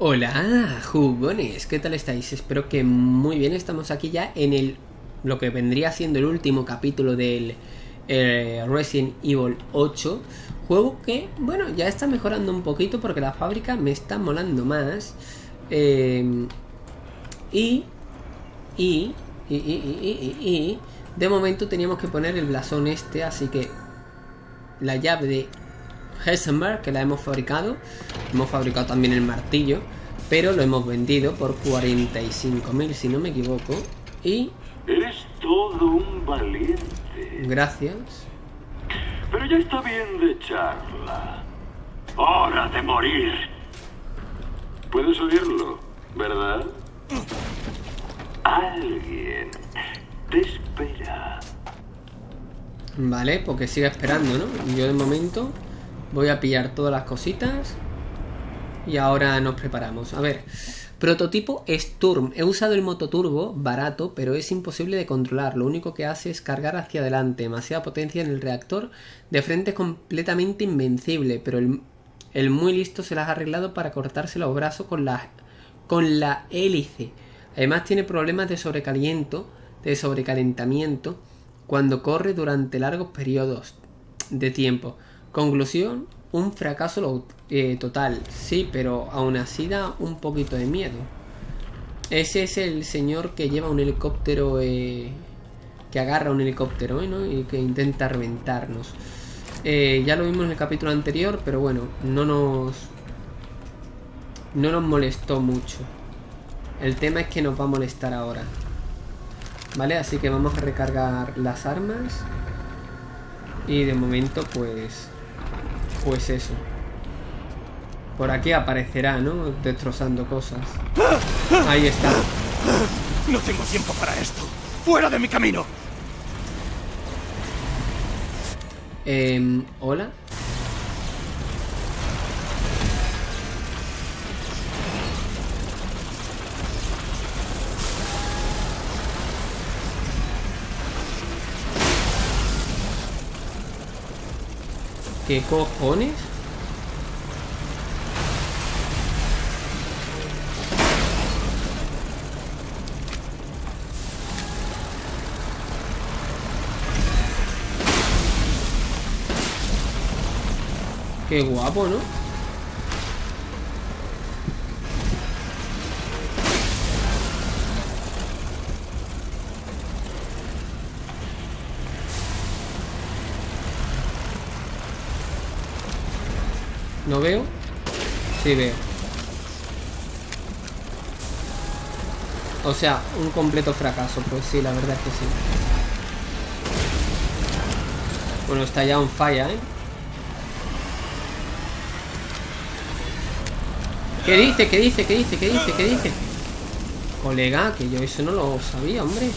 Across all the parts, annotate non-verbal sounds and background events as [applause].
Hola, jugones, ¿qué tal estáis? Espero que muy bien, estamos aquí ya en el lo que vendría siendo el último capítulo del eh, Resident Evil 8 Juego que, bueno, ya está mejorando un poquito porque la fábrica me está molando más eh, y, y, y, y, y, y, de momento teníamos que poner el blasón este, así que la llave de Heisenberg, que la hemos fabricado. Hemos fabricado también el martillo, pero lo hemos vendido por 45.000, si no me equivoco. Y... Eres todo un valiente. Gracias. Pero ya está bien de charla. Hora de morir. Puedes oírlo, ¿verdad? Alguien te espera. Vale, porque sigue esperando, ¿no? Yo de momento Voy a pillar todas las cositas. Y ahora nos preparamos. A ver. Prototipo Sturm. He usado el mototurbo, barato, pero es imposible de controlar. Lo único que hace es cargar hacia adelante. Demasiada potencia en el reactor. De frente es completamente invencible, pero el, muy listo se las ha arreglado para cortarse los brazos con la, con la hélice. Además tiene problemas de sobrecaliento, de sobrecalentamiento, cuando corre durante largos periodos de tiempo. Conclusión, un fracaso eh, total, sí, pero aún así da un poquito de miedo. Ese es el señor que lleva un helicóptero, eh, que agarra un helicóptero ¿no? y que intenta reventarnos. Eh, ya lo vimos en el capítulo anterior, pero bueno, no nos... No nos molestó mucho. El tema es que nos va a molestar ahora. ¿Vale? Así que vamos a recargar las armas. Y de momento pues pues eso. Por aquí aparecerá, ¿no? Destrozando cosas. Ahí está. No tengo tiempo para esto. ¡Fuera de mi camino! Eh, ¿Hola? ¿Qué cojones? Qué guapo, ¿no? ¿No veo? Sí veo. O sea, un completo fracaso. Pues sí, la verdad es que sí. Bueno, está ya un falla, ¿eh? ¿Qué dice? ¿Qué dice? ¿Qué dice? ¿Qué dice? ¿Qué dice? Colega, que yo eso no lo sabía, hombre.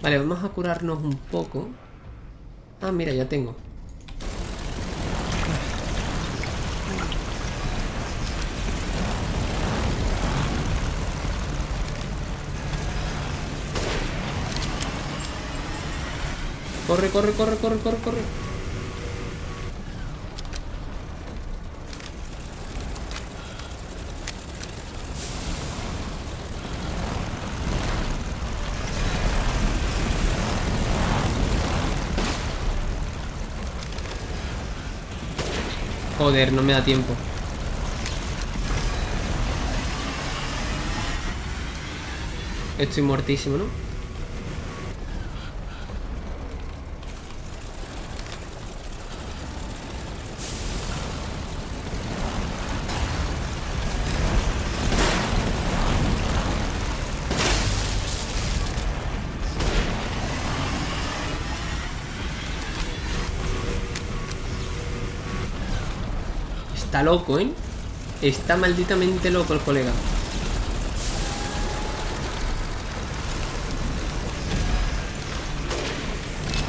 Vale, vamos a curarnos un poco. Ah, mira, ya tengo. Corre, corre, corre, corre, corre, corre. Joder, no me da tiempo. Estoy muertísimo, ¿no? Está loco, ¿eh? Está malditamente loco el colega.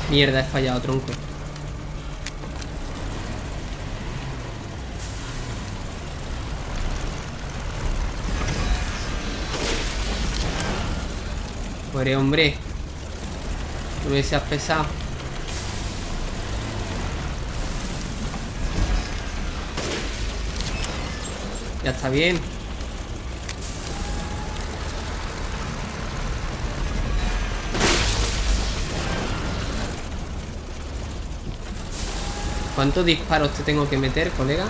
Mierda, he fallado, tronco. Muere, hombre. No me seas pesado. Ya está bien ¿Cuántos disparos te tengo que meter, colega?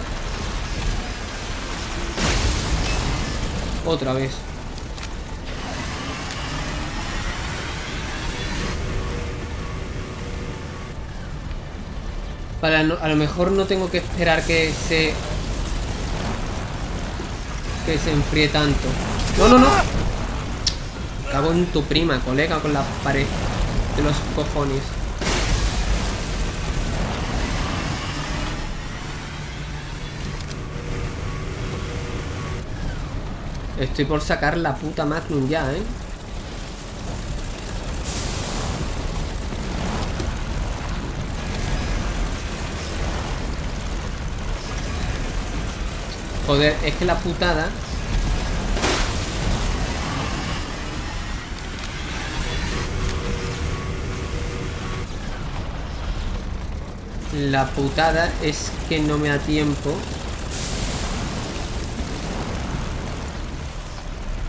Otra vez Para a lo mejor no tengo que esperar que se que se enfríe tanto. ¡No, no, no! Cago en tu prima, colega, con la pared de los cojones. Estoy por sacar la puta Magnum ya, ¿eh? Joder, es que la putada... La putada es que no me da tiempo.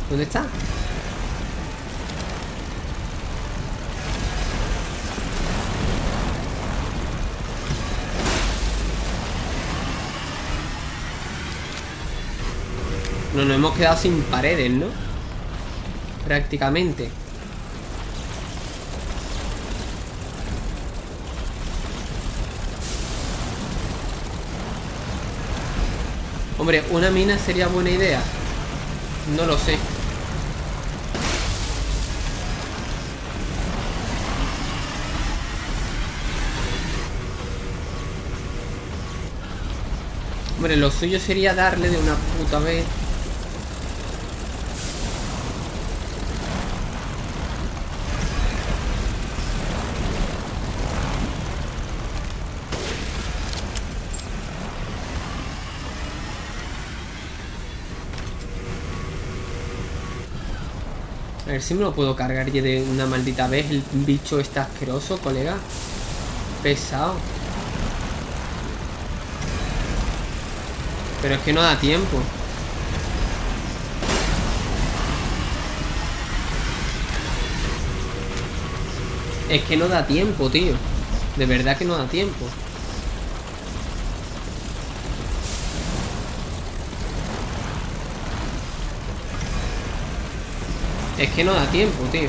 ¿Dónde está? No nos hemos quedado sin paredes, ¿no? Prácticamente. Hombre, una mina sería buena idea. No lo sé. Hombre, lo suyo sería darle de una puta vez. Ver si me lo puedo cargar ya de una maldita vez. El bicho está asqueroso, colega. Pesado. Pero es que no da tiempo. Es que no da tiempo, tío. De verdad que no da tiempo. Es que no da tiempo, tío.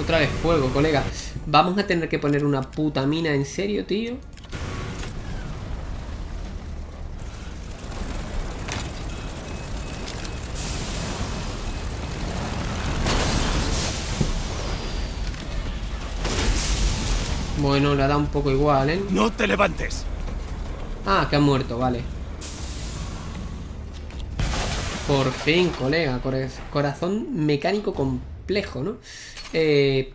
Otra vez fuego, colega. Vamos a tener que poner una puta mina, ¿en serio, tío? Bueno, le dado un poco igual, ¿eh? No te levantes. Ah, que ha muerto, vale. Por fin, colega. Corazón mecánico complejo, ¿no? Eh,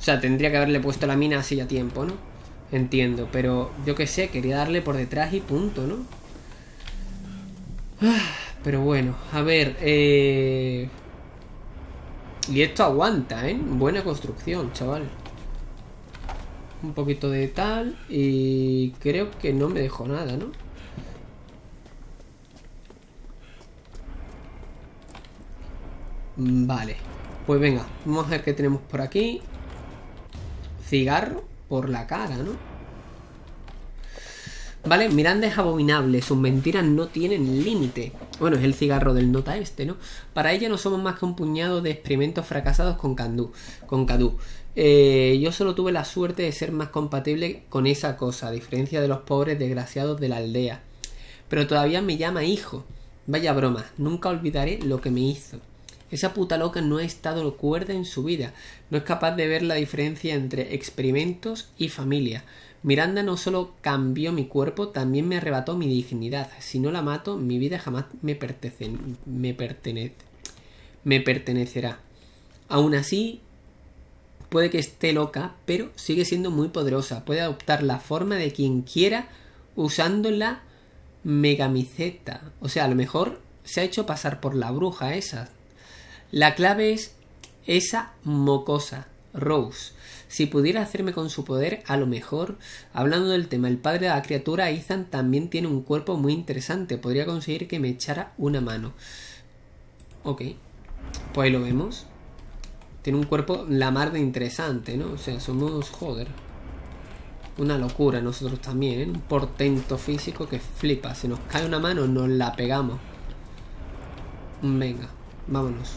o sea, tendría que haberle puesto la mina así a tiempo, ¿no? Entiendo, pero yo qué sé, quería darle por detrás y punto, ¿no? Ah, Pero bueno, a ver, eh... Y esto aguanta, ¿eh? Buena construcción, chaval. Un poquito de tal y creo que no me dejó nada, ¿no? Vale, pues venga, vamos a ver qué tenemos por aquí. Cigarro por la cara, ¿no? Vale, Miranda es abominable, sus mentiras no tienen límite. Bueno, es el cigarro del nota este, ¿no? Para ella no somos más que un puñado de experimentos fracasados con con Cadu. Eh, yo solo tuve la suerte de ser más compatible con esa cosa, a diferencia de los pobres desgraciados de la aldea. Pero todavía me llama hijo. Vaya broma, nunca olvidaré lo que me hizo. Esa puta loca no ha estado cuerda en su vida. No es capaz de ver la diferencia entre experimentos y familia. Miranda no solo cambió mi cuerpo, también me arrebató mi dignidad. Si no la mato, mi vida jamás me, pertenece, me, me pertenecerá. Aún así, puede que esté loca, pero sigue siendo muy poderosa. Puede adoptar la forma de quien quiera usando la megamiceta. O sea, a lo mejor se ha hecho pasar por la bruja esa. La clave es esa mocosa, Rose. Si pudiera hacerme con su poder, a lo mejor, hablando del tema, el padre de la criatura, Ethan también tiene un cuerpo muy interesante. Podría conseguir que me echara una mano. Ok. Pues ahí lo vemos. Tiene un cuerpo la mar de interesante, ¿no? O sea, somos, joder. Una locura nosotros también, ¿eh? Un portento físico que flipa. Si nos cae una mano, nos la pegamos. Venga, vámonos.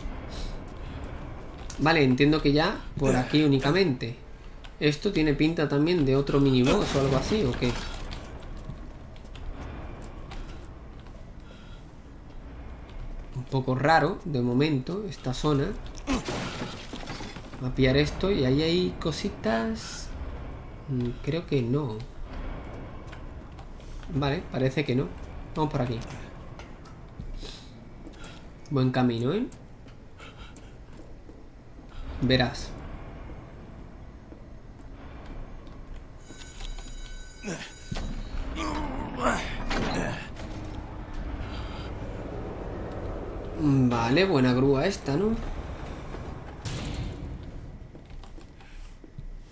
Vale, entiendo que ya por aquí únicamente. Esto tiene pinta también de otro miniboss o algo así, ¿o qué? Un poco raro, de momento, esta zona. Voy a pillar esto y ahí hay cositas... Mm, Creo que no. Vale, parece que no. Vamos por aquí. Buen camino, ¿eh? Verás. Vale, buena grúa esta, ¿no?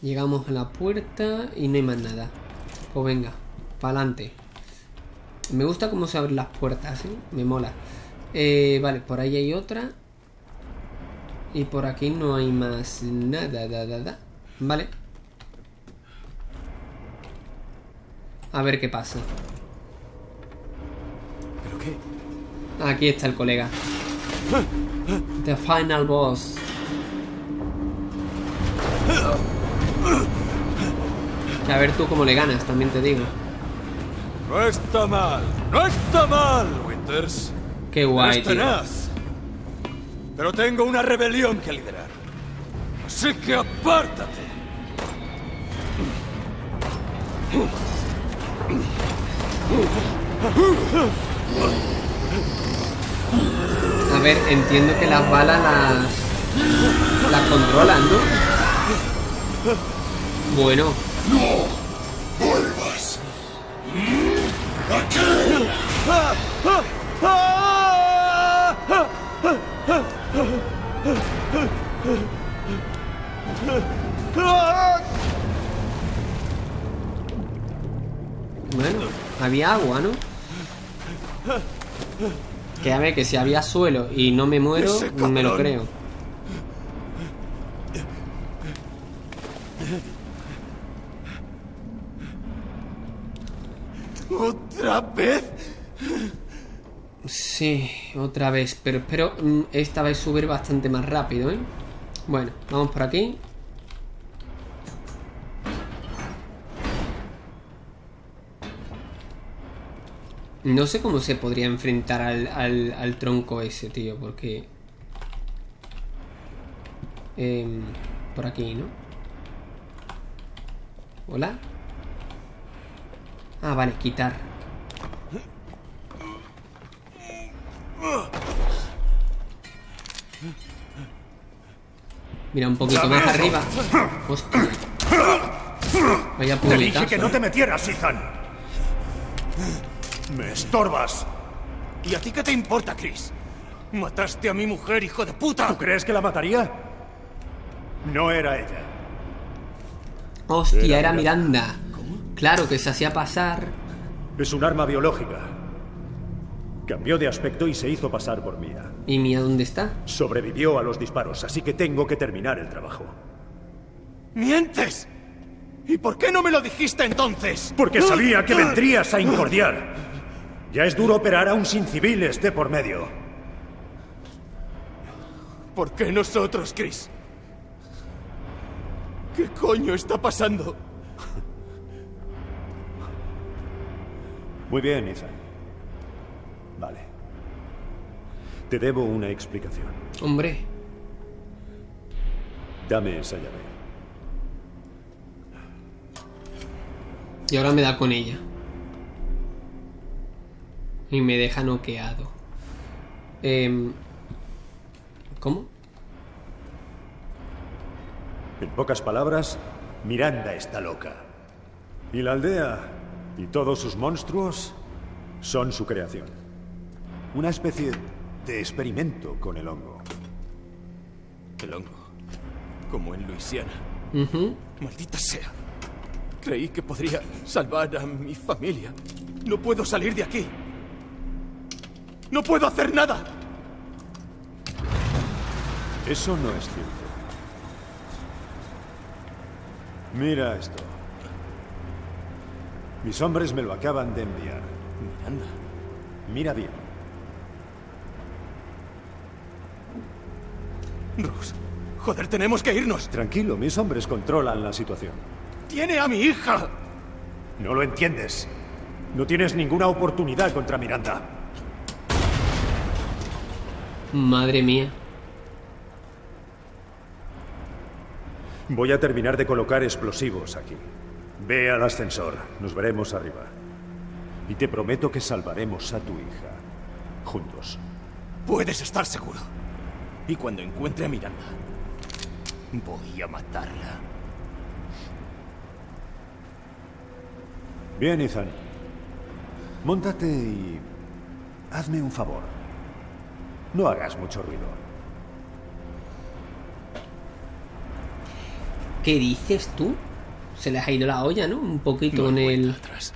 Llegamos a la puerta y no hay más nada. Pues venga, para adelante. Me gusta cómo se abren las puertas, ¿eh? Me mola. Eh, vale, por ahí hay otra. Y por aquí no hay más nada, da, da, da. Vale. A ver qué pasa. ¿Pero qué? Aquí está el colega. The final boss. A ver tú cómo le ganas, también te digo. No está mal. No está mal, Winters. Qué guay, tío. tenaz. Pero tengo una rebelión que liderar. Así que apártate. A ver, entiendo que las balas las. las controlan, ¿no? Bueno. ¡Vuelvas! Bueno, había agua, ¿no? Que a ver, que si había suelo y no me muero, me lo creo. ¿Otra vez? Sí, otra vez, pero espero mm, esta vez subir bastante más rápido, ¿eh? Bueno, vamos por aquí. No sé cómo se podría enfrentar al, al, tronco ese, tío, porque... Em, por aquí, ¿no? ¿Hola? Ah, vale, quitar. Mira, un poquito más arriba. Hostia. Vaya Te dije puñetazo. que no te metieras, Ethan. Me estorbas. ¿Y a ti qué te importa, Chris? Mataste a mi mujer, hijo de puta. ¿Tú crees que la mataría? No era ella. Hostia, Era era Miranda. Claro que se hacía pasar. Es un arma biológica. Cambió de aspecto y se hizo pasar por Mia. ¿Y Mía dónde está? Sobrevivió a los disparos, así que tengo que terminar el trabajo. ¡Mientes! ¿Y por qué no me lo dijiste entonces? Porque sabía que vendrías a incordiar. Ya es duro operar aún sin civiles de por medio. ¿Por qué nosotros, Chris? ¿Qué coño está pasando? Muy bien, Ethan. Vale. Te debo una explicación. Hombre. Dame esa llave. Y ahora me da con ella. Y me deja noqueado. Em, ¿Cómo? En pocas palabras, Miranda está loca. Y la aldea y todos sus monstruos son su creación. Una especie de experimento con el hongo. El hongo. Como en Luisiana. Maldita sea. Creí que podría salvar a mi familia. No puedo salir de aquí. No puedo hacer nada. Eso no es cierto. Mira esto. Mis hombres me lo acaban de enviar. Miranda. Mira bien. Rose. Joder, tenemos que irnos. Tranquilo, mis hombres controlan la situación. ¡Tiene a mi hija! No lo entiendes. No tienes ninguna oportunidad contra Miranda. Madre mía. Voy a terminar de colocar explosivos aquí. Ve al ascensor. Nos veremos arriba. Y te prometo que salvaremos a tu hija. Juntos. Puedes estar seguro. Y cuando encuentre a Miranda, voy a matarla. Bien, Ethan. Móntate y... Hazme un favor. No hagas mucho ruido. ¿Qué dices tú? Se les ha ido la olla, ¿no? Un poquito con el... atrás.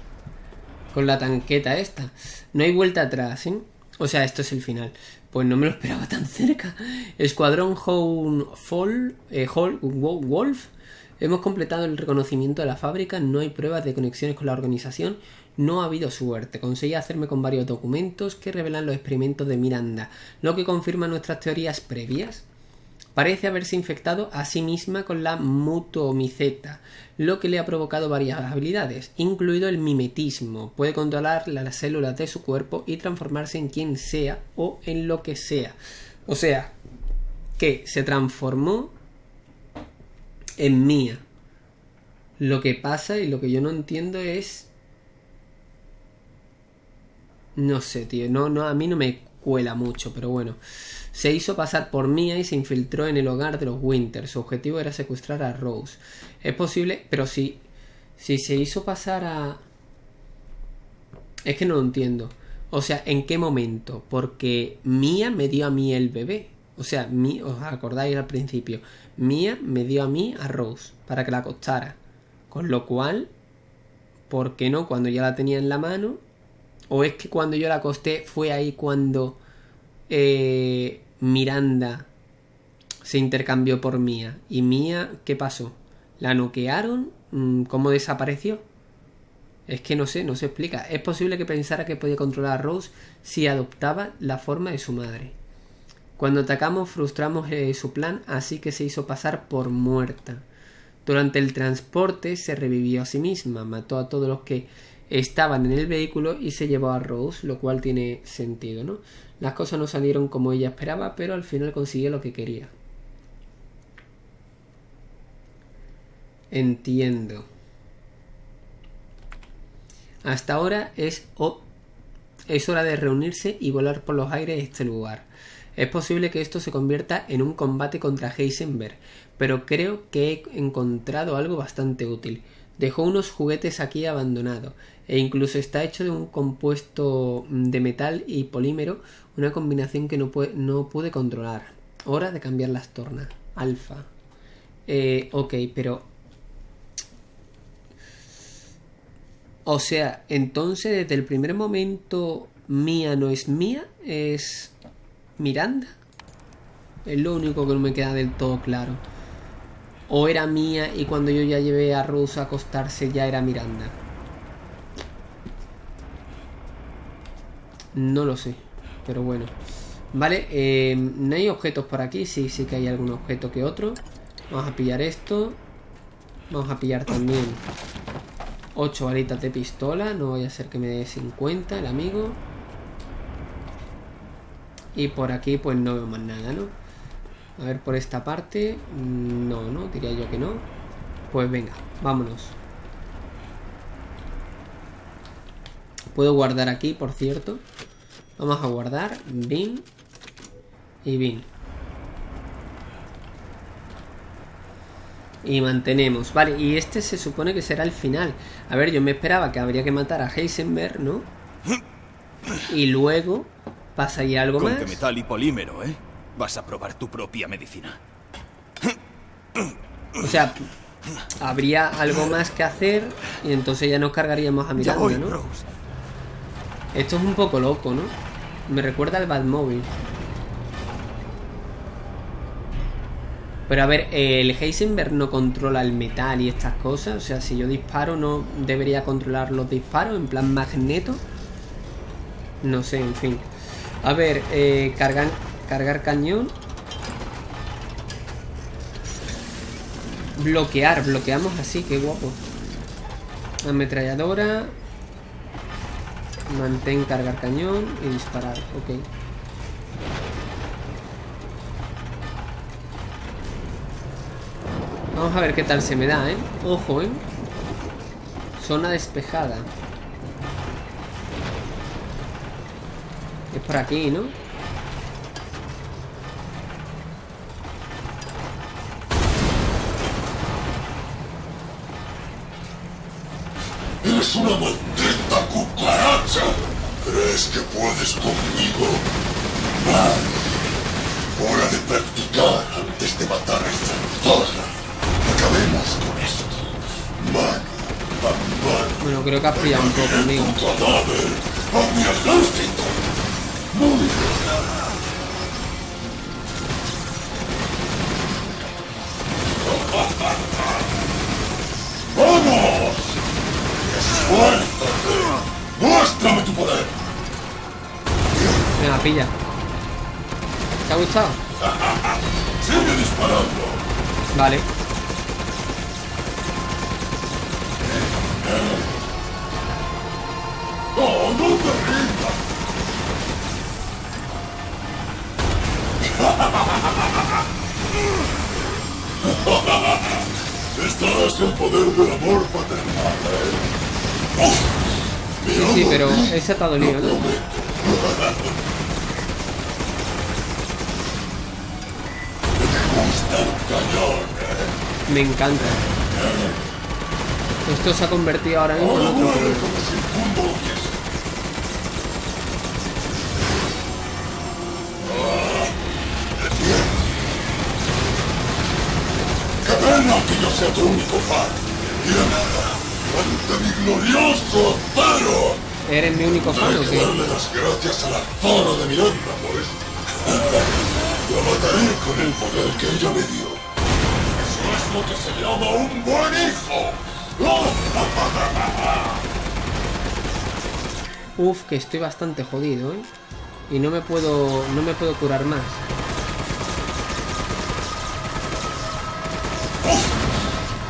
Con la tanqueta esta. No hay vuelta atrás, ¿eh? O sea, esto es el final. Pues no me lo esperaba tan cerca. Escuadrón Home Fall, eh, Hall- Wo- Wolf. Hemos completado el reconocimiento de la fábrica. No hay pruebas de conexiones con la organización. No ha habido suerte. Conseguí hacerme con varios documentos que revelan los experimentos de Miranda, lo que confirma nuestras teorías previas. Parece haberse infectado a sí misma con la mutomiceta, lo que le ha provocado varias habilidades, incluido el mimetismo. Puede controlar las células de su cuerpo y transformarse en quien sea o en lo que sea. O sea, que se transformó en mía. Lo que pasa y lo que yo no entiendo es... No sé, tío. No, no, a mí no me cuela mucho, pero bueno. Se hizo pasar por Mia y se infiltró en el hogar de los Winter. Su objetivo era secuestrar a Rose. Es posible, pero si, si se hizo pasar a... Es que no lo entiendo. O sea, ¿en qué momento? Porque Mia me dio a mí el bebé. O sea, mi, os acordáis al principio. Mia me dio a mí a Rose para que la acostara. Con lo cual, ¿por qué no? Cuando ya la tenía en la mano. O es que cuando yo la acosté fue ahí cuando eh, Miranda se intercambió por Mía. ¿Y Mía qué pasó? ¿La noquearon? Mm, ¿Cómo desapareció? Es que no sé, no se explica. Es posible que pensara que podía controlar a Rose si adoptaba la forma de su madre. Cuando atacamos frustramos eh, su plan, así que se hizo pasar por muerta. Durante el transporte se revivió a sí misma, mató a todos los que estaban en el vehículo y se llevó a Rose, lo cual tiene sentido, ¿no? Las cosas no salieron como ella esperaba, pero al final consiguió lo que quería. Entiendo. Hasta ahora es, o- es hora de reunirse y volar por los aires este lugar. Es posible que esto se convierta en un combate contra Heisenberg, pero creo que he encontrado algo bastante útil. Dejó unos juguetes aquí abandonados, e incluso está hecho de un compuesto de metal y polímero, una combinación que no, pue- no pude controlar. Hora de cambiar las tornas. Alfa. Eh, ok, pero O sea, entonces desde el primer momento mía no es mía, es Miranda. Es lo único que no me queda del todo claro. O era mía y cuando yo ya llevé a Rose a acostarse ya era Miranda. No lo sé, pero bueno. Vale, eh, no hay objetos por aquí, sí, sí que hay algún objeto que otro. Vamos a pillar esto. Vamos a pillar también 8 balitas de pistola, no vaya a ser que me dé 50 el amigo. Y por aquí pues no veo más nada, ¿no? A ver por esta parte, mm, no, no, diría yo que no. Pues venga, vámonos. Puedo guardar aquí, por cierto. Vamos a guardar, bin y bin. Y mantenemos. Vale, y este se supone que será el final. A ver, yo me esperaba que habría que matar a Heisenberg, ¿no? Y luego pasaría algo Con más. que metal y polímero, ¿eh? Vas a probar tu propia medicina. O sea, habría algo más que hacer y entonces ya nos cargaríamos a Miranda, ¿no? Rose. Esto es un poco loco, ¿no? Me recuerda al Batmóvil. Pero a ver, el Heisenberg no controla el metal y estas cosas. O sea, si yo disparo, no debería controlar los disparos en plan magneto. No sé, en fin. A ver, eh, cargar cañón. Bloquear, bloqueamos así, qué guapo. Ametralladora. Mantén cargar cañón y disparar, ok. Vamos a ver qué tal se me da, ¿eh? Ojo, ¿eh? Zona despejada. Es por aquí, ¿no? ¡Es una! ¿Crees que puedes conmigo? Mal. Hora de practicar antes de matar a esta zorra. Acabemos con esto. Mano mano. Bueno, creo que has pillado un poco. Tu cadáver a mi ejército. Muy bien. [laughs] ¡Vamos! ¡Esfuérzate! ¡Muéstrame tu poder! Venga, pilla. ¿Te ha gustado? ¡Sigue disparando! Vale. ¡Oh, no te rindas! Este es el poder del amor paternal, ¿eh? Sí, sí, pero ese te ha dolido, ¿no? [laughs] Me encanta. Esto se ha convertido ahora mismo en otro juego. ¡Qué pena que yo sea tu único fan! ¡Tiembla ante mi glorioso acero! ¿Eres mi único fan o qué? darle las gracias a la zona de Miranda por esto. [laughs] La mataré con el poder que ella me dio. Eso es lo que se llama un buen hijo. [laughs] Uf, que estoy bastante jodido, ¿eh? Y no me puedo. no me puedo curar más.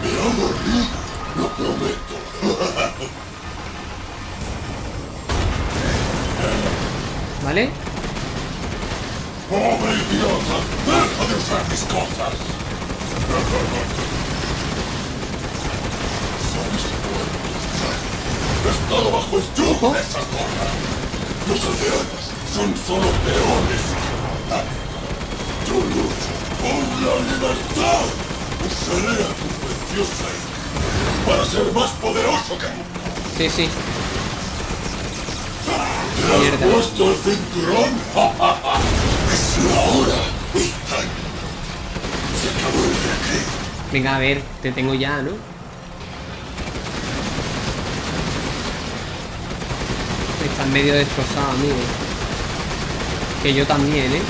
Me rico, lo prometo. [laughs] ¿Vale? ¡Pobre idiota! ¡Deja de usar mis cosas! ¿Sabes cuánto? He estado bajo el yugo de esa zona. Los aldeanos son solo peones. Yo lucho por la libertad. Usaré a tu preciosa hija para ser más poderoso que nunca. Sí, sí. ¿Te has Mierda. puesto el cinturón? [laughs] Venga, a ver, te tengo ya, ¿no? Está medio destrozado, amigo. Que yo también, ¿eh?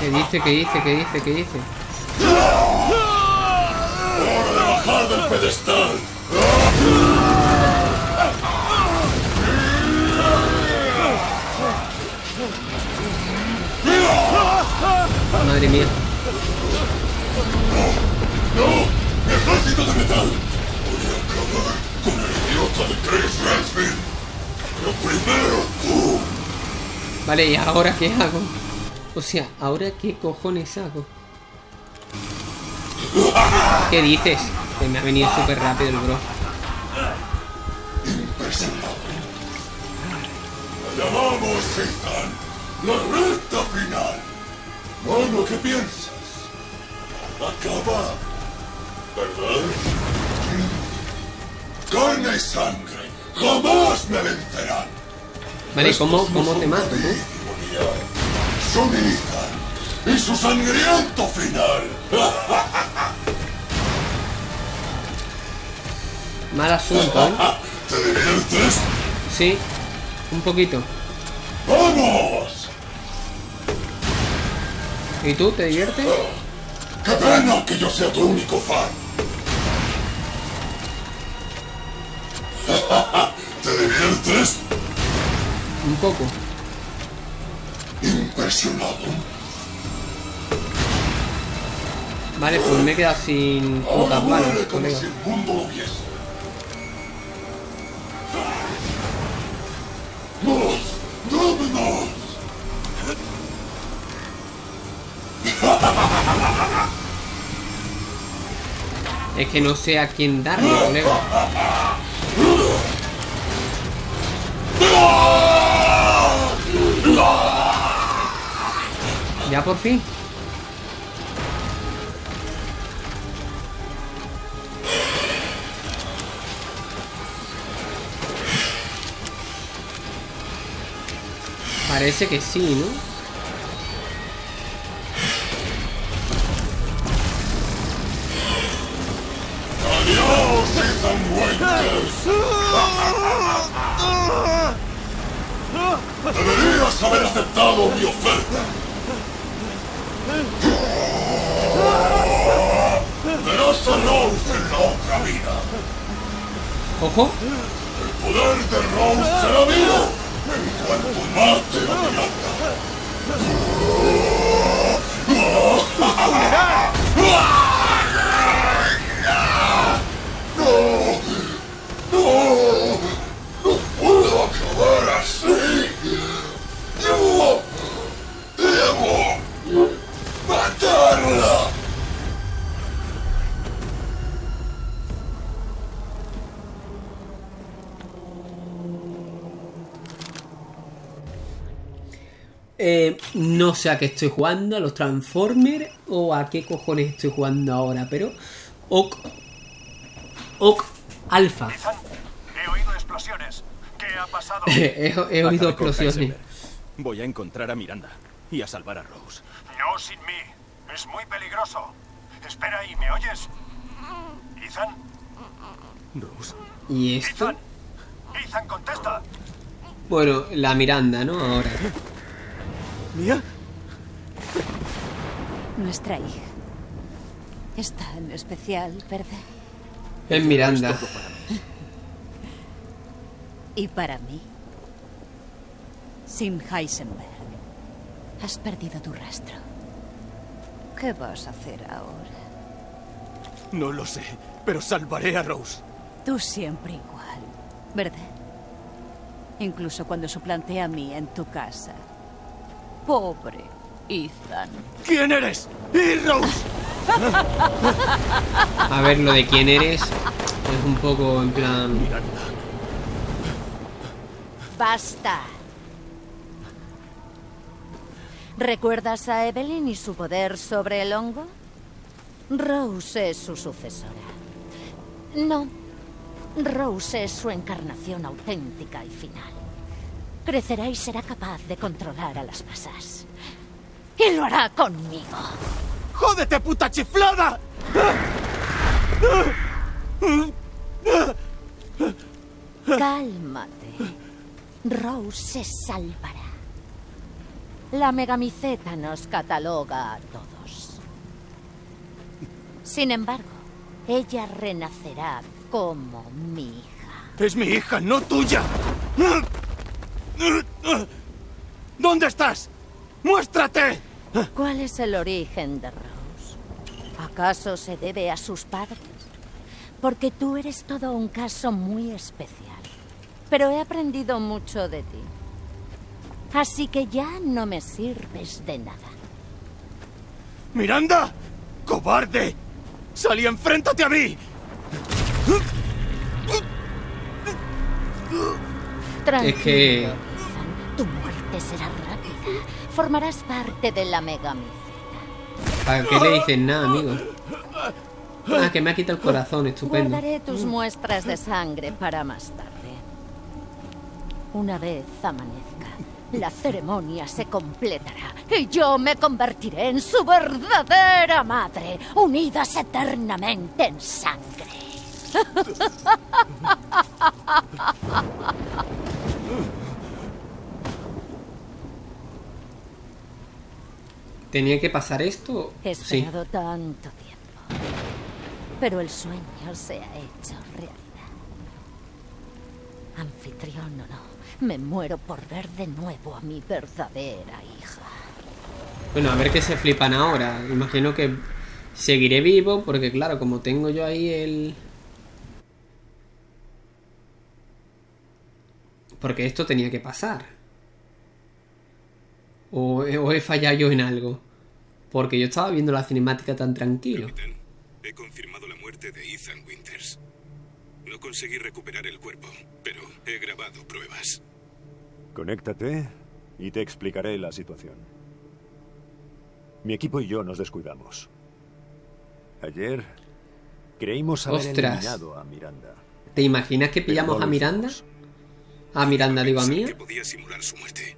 ¿Qué dice? ¿Qué dice? ¿Qué dice? ¿Qué dice? Bajar del pedestal! Madre mía. ¡No! ¡Ejército de metal! Voy a acabar con el idiota de Chris Redfield. Pero primero tú. Vale, ¿y ahora qué hago? O sea, ¿ahora qué cojones hago? ¿Qué dices? Me ha venido súper rápido el bro. La llamamos. La recta final. Bueno, ¿qué piensas? Acaba. ¿Verdad? Carne y sangre. Jamás me vencerán. Vale, ¿cómo, cómo te mato, tú? Ethan. Y su sangriento final. [laughs] Mal asunto, ¿eh? ¿Te diviertes? Sí, un poquito. ¡Vamos! ¿Y tú te diviertes? ¡Qué pena que yo sea tu único fan! [laughs] ¿Te diviertes? Un poco. Impresionado. Vale, pues me he quedado sin putas como colega. Es que no sé a quién darle, colega. Ya por fin. Parece que sí, ¿no? ¡Adiós, Ethan Winters! Deberías haber aceptado mi oferta. Verás a Rose en la otra vida. Ojo. El poder de Rose será mío en cuanto mate a no sé a qué estoy jugando, a los Transformers o a qué cojones estoy jugando ahora, pero... Ok. Ok. Alpha. Ethan, [laughs] he oído explosiones. ¿Qué ha pasado? [laughs] he, he oído explosiones. Voy a encontrar a Miranda y a salvar a Rose. No sin mí. Es muy peligroso. Espera ahí, ¿me oyes? Ethan, Rose. ¿Y esto? Ethan. Ethan, contesta. Bueno, la Miranda, ¿no? Ahora. ¿Mía? Nuestra hija. Es tan especial, ¿verdad? Es Miranda. Y para mí. Sin Heisenberg. Has perdido tu rastro. ¿Qué vas a hacer ahora? No lo sé, pero salvaré a Rose. Tú siempre igual, ¿verdad? Incluso cuando suplanté a mí en tu casa. Pobre Ethan. ¿Quién eres? ¡Y Rose! [laughs] A ver, lo de quién eres es un poco en plan... Basta. ¿Recuerdas a Evelyn y su poder sobre el hongo? Rose es su sucesora. No. Rose es su encarnación auténtica y final. Crecerá y será capaz de controlar a las masas. Y lo hará conmigo. ¡Jódete, puta chiflada! Cálmate. Rose se salvará. La megamiceta nos cataloga a todos. Sin embargo, ella renacerá como mi hija. Es mi hija, no tuya. ¿Dónde estás? ¡Muéstrate! ¿Cuál es el origen de Rose? ¿Acaso se debe a sus padres? Porque tú eres todo un caso muy especial. Pero he aprendido mucho de ti. Así que ya no me sirves de nada. ¡Miranda! ¡Cobarde! ¡Salí, enfréntate a mí! Tranquilo, Es que- Ethan. Tu muerte será. Formarás parte de la megamiceta. ¿Para qué le dices nada, amigo? Ah, que me ha quitado el corazón, estupendo. Guardaré tus muestras de sangre para más tarde. Una vez amanezca, la ceremonia se completará y yo me convertiré en su verdadera madre, unidas eternamente en sangre. [laughs] ¿Tenía que pasar esto? He Sí. esperado tanto tiempo. Pero el sueño se ha hecho realidad. Anfitrión o no, me muero por ver de nuevo a mi verdadera hija. Bueno, a ver qué se flipan ahora. Imagino que seguiré vivo porque claro, como tengo yo ahí el... Porque esto tenía que pasar. O, he- o he fallado yo en algo. Porque yo estaba viendo la cinemática tan tranquilo. Capitán, he confirmado la muerte de Ethan Winters. No conseguí recuperar el cuerpo, pero he grabado pruebas. Conéctate y te explicaré la situación. Mi equipo y yo nos descuidamos. Ayer creímos haber Ostras. eliminado a Miranda. ¿Te imaginas que pillamos no a Miranda? A Miranda digo a mí. que podía simular su muerte.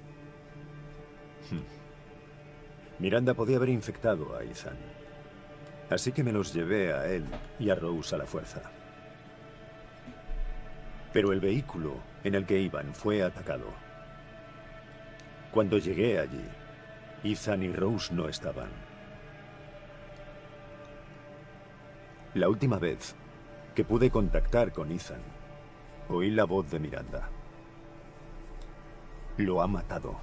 Miranda podía haber infectado a Ethan. Así que me los llevé a él y a Rose a la fuerza. Pero el vehículo en el que iban fue atacado. Cuando llegué allí, Ethan y Rose no estaban. La última vez que pude contactar con Ethan, oí la voz de Miranda. Lo ha matado.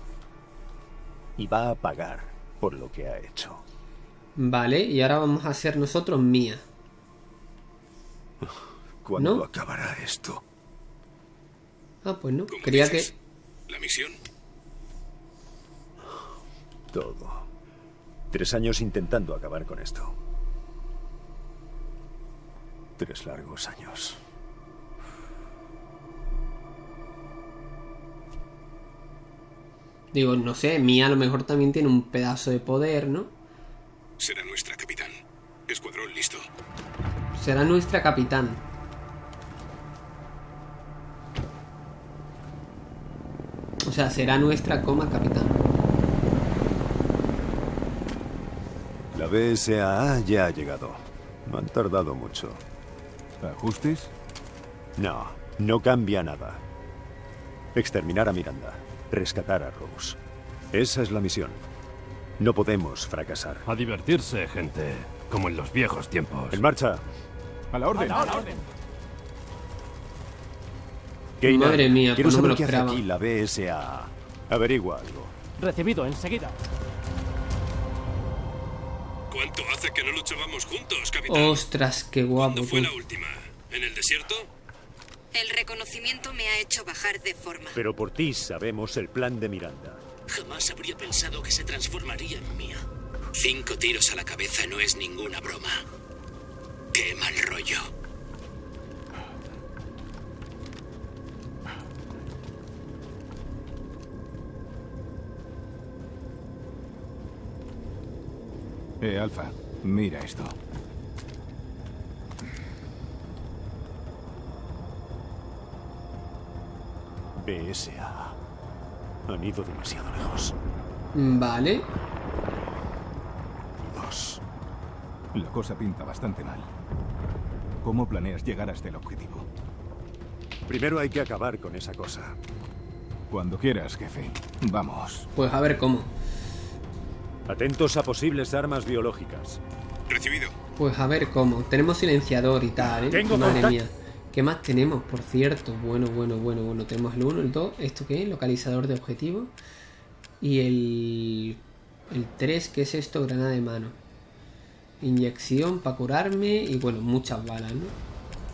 Y va a pagar por lo que ha hecho. Vale, y ahora vamos a ser nosotros Mía. ¿Cuándo ¿No? acabará esto? Ah, pues no. ¿Cómo Creía que... dices? ¿La misión? Todo. Tres años intentando acabar con esto. Tres largos años. Digo, no sé, Mía a lo mejor también tiene un pedazo de poder, ¿no? Será nuestra capitán. Escuadrón listo. Será nuestra capitán. O sea, será nuestra coma capitán. La BSAA ya ha llegado. No han tardado mucho. ¿Ajustes? No, no cambia nada. Exterminar a Miranda. Rescatar a Rose. Esa es la misión. No podemos fracasar. A divertirse, gente. Como en los viejos tiempos. En marcha. A la orden. Keina, Madre mía, quiero no me saber lo qué hace aquí la BSAA. Averigua algo. Recibido enseguida. ¿Cuánto hace que no luchábamos juntos, capitán? Ostras, qué guapo. ¿Cuándo fue tú. la última? ¿En el desierto? El reconocimiento me ha hecho bajar de forma. Pero por ti sabemos el plan de Miranda. Jamás habría pensado que se transformaría en mía. Cinco tiros a la cabeza no es ninguna broma. Qué mal rollo. Eh, Alfa, mira esto. BSAA. Han ido demasiado lejos. Vale. Dos. La cosa pinta bastante mal. ¿Cómo planeas llegar hasta el objetivo? Primero hay que acabar con esa cosa. Cuando quieras, jefe. Vamos. Pues a ver cómo. Atentos a posibles armas biológicas. Recibido. Pues a ver cómo. Tenemos silenciador y tal, ¿eh? Tengo Madre contacto. mía. ¿Qué más tenemos, por cierto? Bueno, bueno, bueno, bueno. Tenemos el 1, el 2. ¿Esto qué es? Localizador de objetivo. Y el... El 3, ¿qué es esto? Granada de mano. Inyección para curarme. Y bueno, muchas balas, ¿no?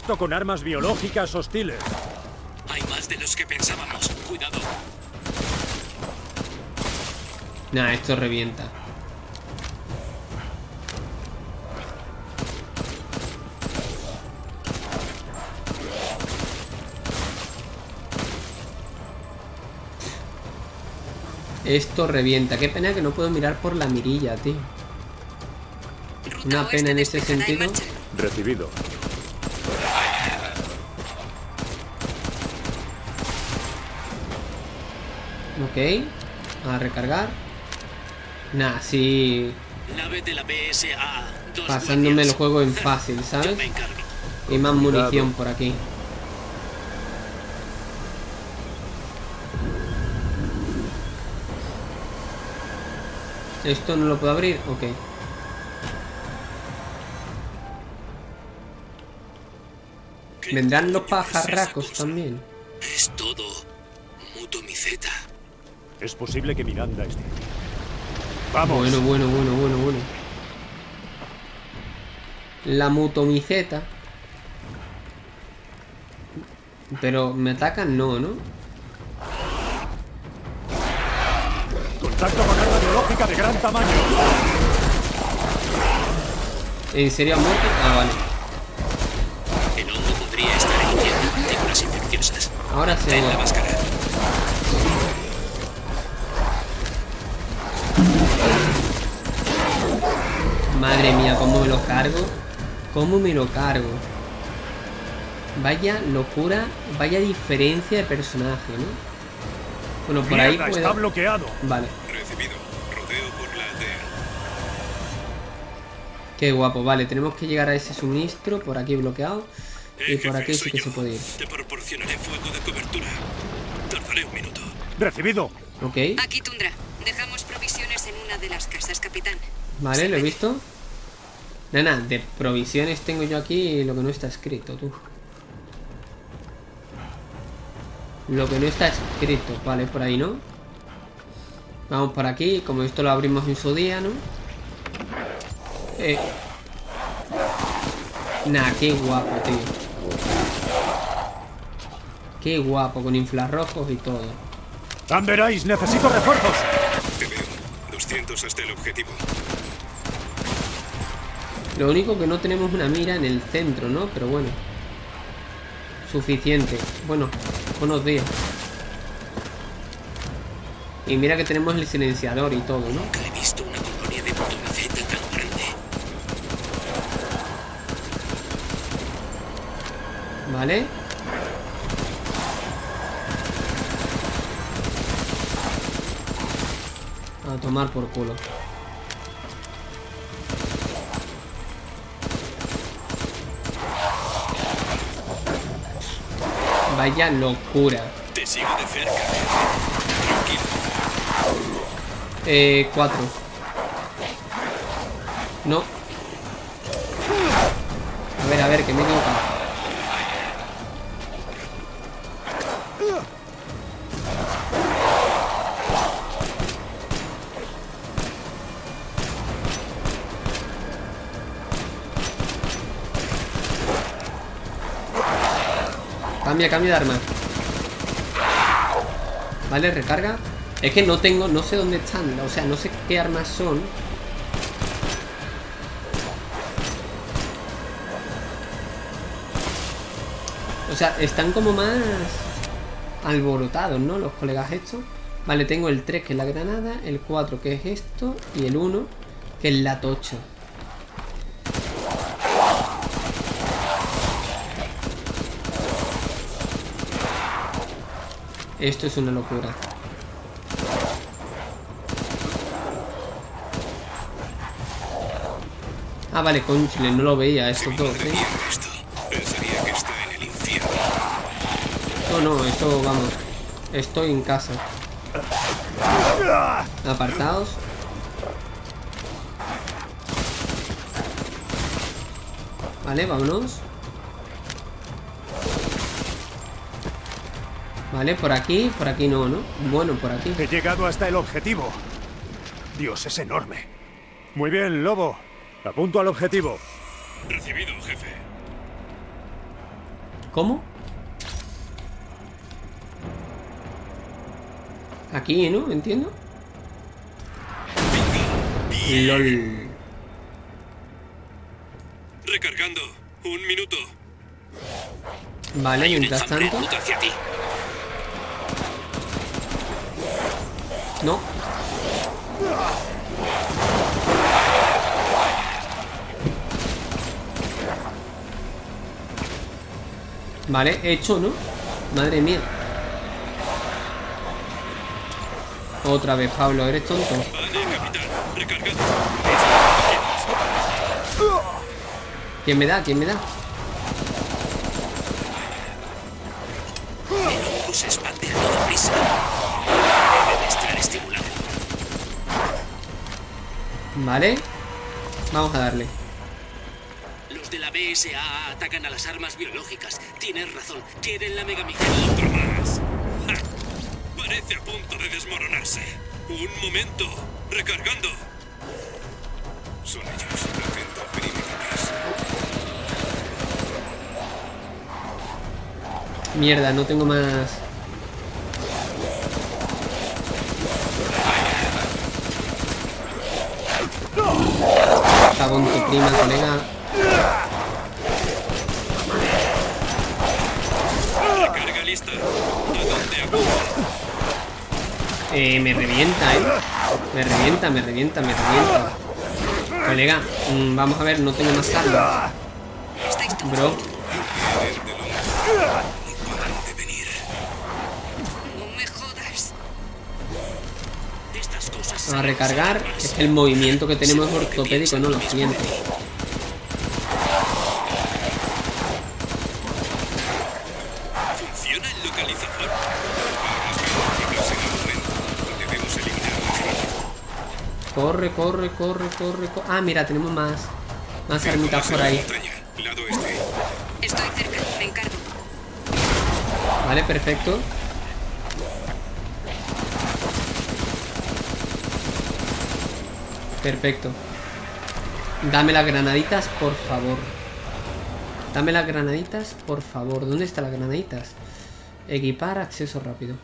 Esto con armas biológicas hostiles. Hay más de los que pensábamos. Cuidado. Nah, esto revienta. Esto revienta. Qué pena que no puedo mirar por la mirilla, tío. Ruta Una pena en en sentido. Recibido. Ok. A recargar. Nah, sí. Nave de la BSAA. Dos Pasándome el juego en fácil, ¿sabes? Hay más munición por aquí. ¿Esto no lo puedo abrir? Ok. Vendrán los pajarracos también. Es todo mutomiceta. Es posible que Miranda esté. Vamos. Bueno, bueno, bueno, bueno, bueno. La mutomiceta. Pero me atacan, no, ¿no? De gran tamaño. ¿En serio ha muerto? Ah, vale. El hongo podría estar emitiendo partículas infecciosas. Ahora sí. Ten la máscara. Madre mía, cómo me lo cargo. Cómo me lo cargo. Vaya locura, vaya diferencia de personaje, ¿no? Bueno, por ahí puedo... está bloqueado. Vale, qué guapo. Vale, tenemos que llegar a ese suministro por aquí bloqueado. Y por jefe, aquí sí que yo. se puede ir. Te proporcionaré fuego de cobertura. Tardaré un minuto. Recibido. Ok, Aquí, Tundra. Dejamos provisiones en una de las casas, capitán. vale, lo he visto. Nana, de provisiones tengo yo aquí lo que no está escrito, tú. Lo que no está escrito, vale, por ahí, ¿no? Vamos por aquí, como esto lo abrimos en su día, ¿no? Eh. Nah, qué guapo, tío. Qué guapo, con infrarrojos y todo. Amberais, necesito refuerzos. Te veo. 200 hasta el objetivo. Lo único que no tenemos una mira en el centro, ¿no? Pero bueno. Suficiente. Bueno, buenos días. Y mira que tenemos el silenciador y todo, ¿no? Nunca he visto una colonia de mutomiceta tan grande. ¿Vale? A tomar por culo. Vaya locura. Te sigo de cerca. Tranquilo. Eh, cuatro. No. A ver, a ver, que me he equivocado. Cambia, cambia de arma. Vale, recarga. Es que no tengo, no sé dónde están, o sea, no sé qué armas son. O sea, están como más alborotados, ¿no? Los colegas estos. Vale, tengo el 3 que es la granada, el 4 que es esto y el 1 que es la tocha. Esto es una locura. Ah, vale, conchile, no lo veía estos dos, ¿eh? esto. El infierno. No, no, esto, vamos. Estoy en casa. Apartados. Vale, vámonos. Vale, por aquí, por aquí no, ¿no? Bueno, por aquí. He llegado hasta el objetivo. Dios, es enorme. Muy bien, Lobo. Apunto al objetivo. Recibido, jefe. ¿Cómo? Aquí, ¿no? Entiendo. LOL. Recargando. Un minuto. Vale, Hay un mientras tanto. hacia ti. No. Vale, hecho, ¿no? Madre mía. Otra vez, Pablo, eres tonto. ¿Quién me da? ¿Quién me da? Vale. Vamos a darle. Los de la BSA atacan a las armas biológicas. Tienes razón, quieren la megamicro. Otro más. ¡Ja! Parece a punto de desmoronarse. Un momento. Recargando. Son ellos. Atento. Mierda, no tengo más... Cago en tu prima, colega. Carga lista. ¿A dónde? Eh, me revienta, eh. Me revienta, me revienta, me revienta. Colega, mm, vamos a ver, no tengo más armas. Bro, A recargar. Es que el movimiento que tenemos es ortopédico, no lo siento. Corre, corre, corre, corre, corre. Ah, mira, tenemos más. Más armitas por ahí. Este. Estoy cerca, me encargo. Vale, perfecto. Perfecto. Dame las granaditas, por favor. Dame las granaditas, por favor. ¿Dónde están las granaditas? Equipar acceso rápido.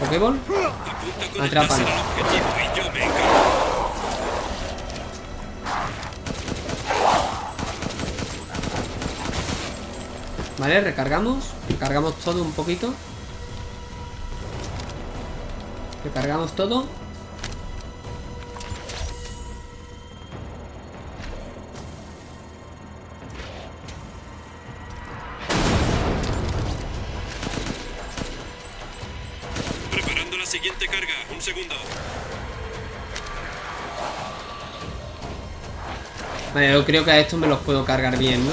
Pokéball. Atrápalo. Vale, recargamos. Recargamos todo un poquito. Recargamos todo. Un segundo. Vale, yo creo que a estos me los puedo cargar bien, ¿no?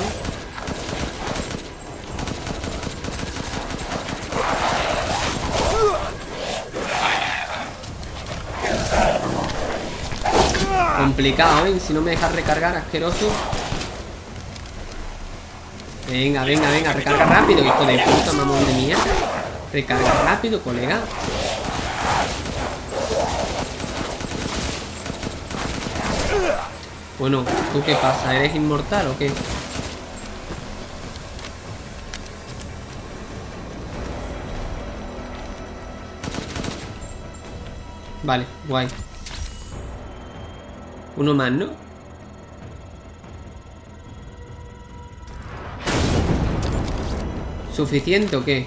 Complicado, ¿eh? Si no me dejas recargar, asqueroso. Venga, venga, venga, recarga rápido, hijo de puta, mamón de mierda. Recarga rápido, colega. Bueno, ¿tú qué pasa? ¿Eres inmortal o qué? Vale, guay. Uno más, ¿no? ¿Suficiente o qué?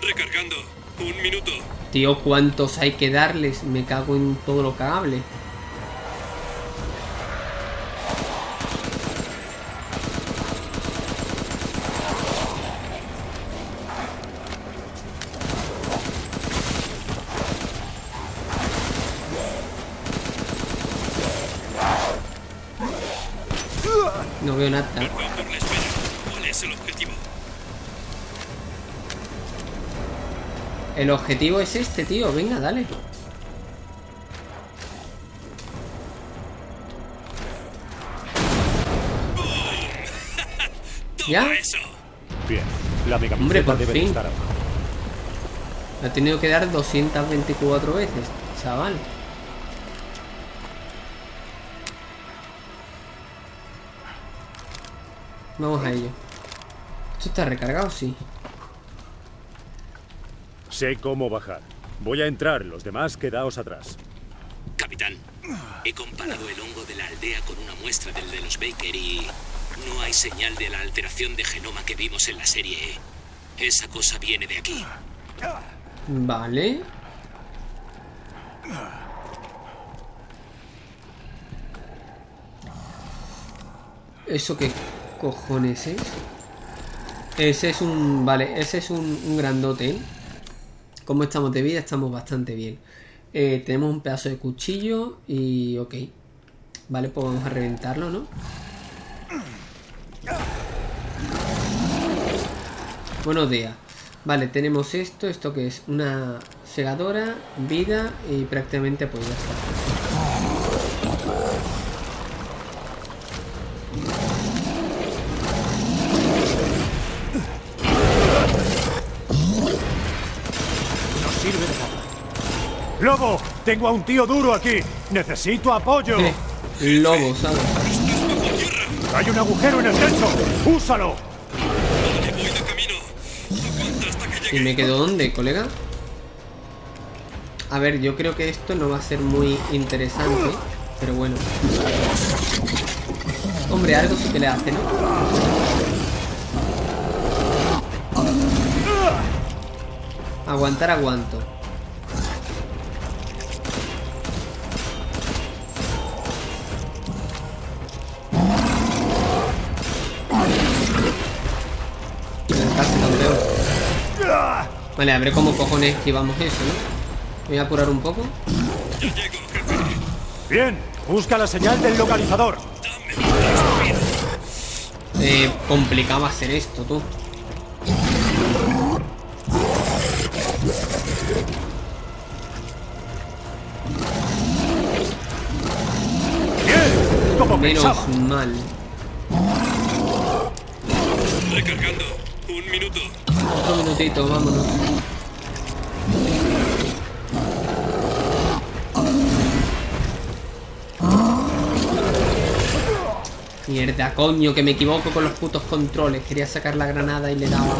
Recargando. Un minuto. Tío, ¿cuántos hay que darles? Me cago en todo lo cagable. No veo nada. Perdón por la espera. ¿Cuál es el objetivo? El objetivo es este, tío. Venga, dale. [laughs] ¿Ya? Bien, la Hombre, megaminceta por debe de fin. estar abajo. Ha tenido que dar 224 veces, chaval. Vamos a ello. ¿Esto está recargado? Sí. Sé cómo bajar. Voy a entrar, los demás quedaos atrás. Capitán, he comparado el hongo de la aldea con una muestra del de los Baker y no hay señal de la alteración de genoma que vimos en la serie E. Esa cosa viene de aquí. Vale. ¿Eso qué cojones es? Ese es un... Vale, ese es un, un grandote. ¿eh? ¿Cómo estamos de vida? Estamos bastante bien. Eh, tenemos un pedazo de cuchillo y... Ok. Vale, pues vamos a reventarlo, ¿no? Buenos días. Vale, tenemos esto. ¿Esto que es? Una segadora, vida y prácticamente pues ya. ¡Lobo! Tengo a un tío duro aquí. Necesito apoyo. Lobo, ¿sabes? Hay un agujero en el techo. ¡Úsalo! ¿Y me quedo dónde, colega? A ver, yo creo que esto no va a ser muy interesante. Pero bueno. Hombre, algo sí que le hace, ¿no? Aguantar, aguanto. Vale, a ver cómo cojones esquivamos eso, ¿no? Voy a apurar un poco. Bien, busca la señal del localizador. Eh, complicado hacer esto, tú. Bien, como Menos pensaba. mal. Recargando. Un minuto. Otro minutito, vámonos. Mierda, coño, que me equivoco con los putos controles. Quería sacar la granada y le daba.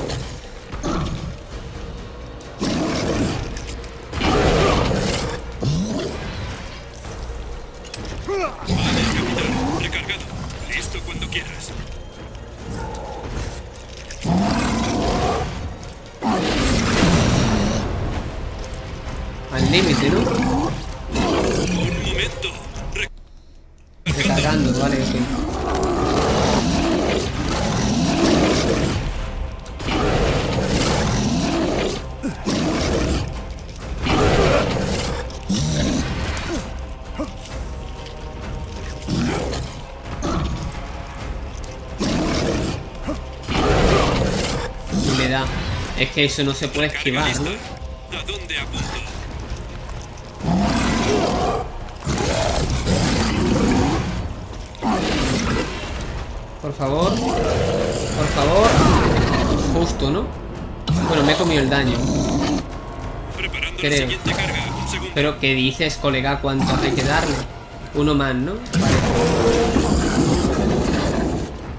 Que eso no se puede esquivar, ¿no? ¿A dónde apunto? Por favor. Por favor. Justo, ¿no? Bueno, me he comido el daño. Creo. Pero ¿qué dices, colega? ¿Cuánto hay que darle? Uno más, ¿no?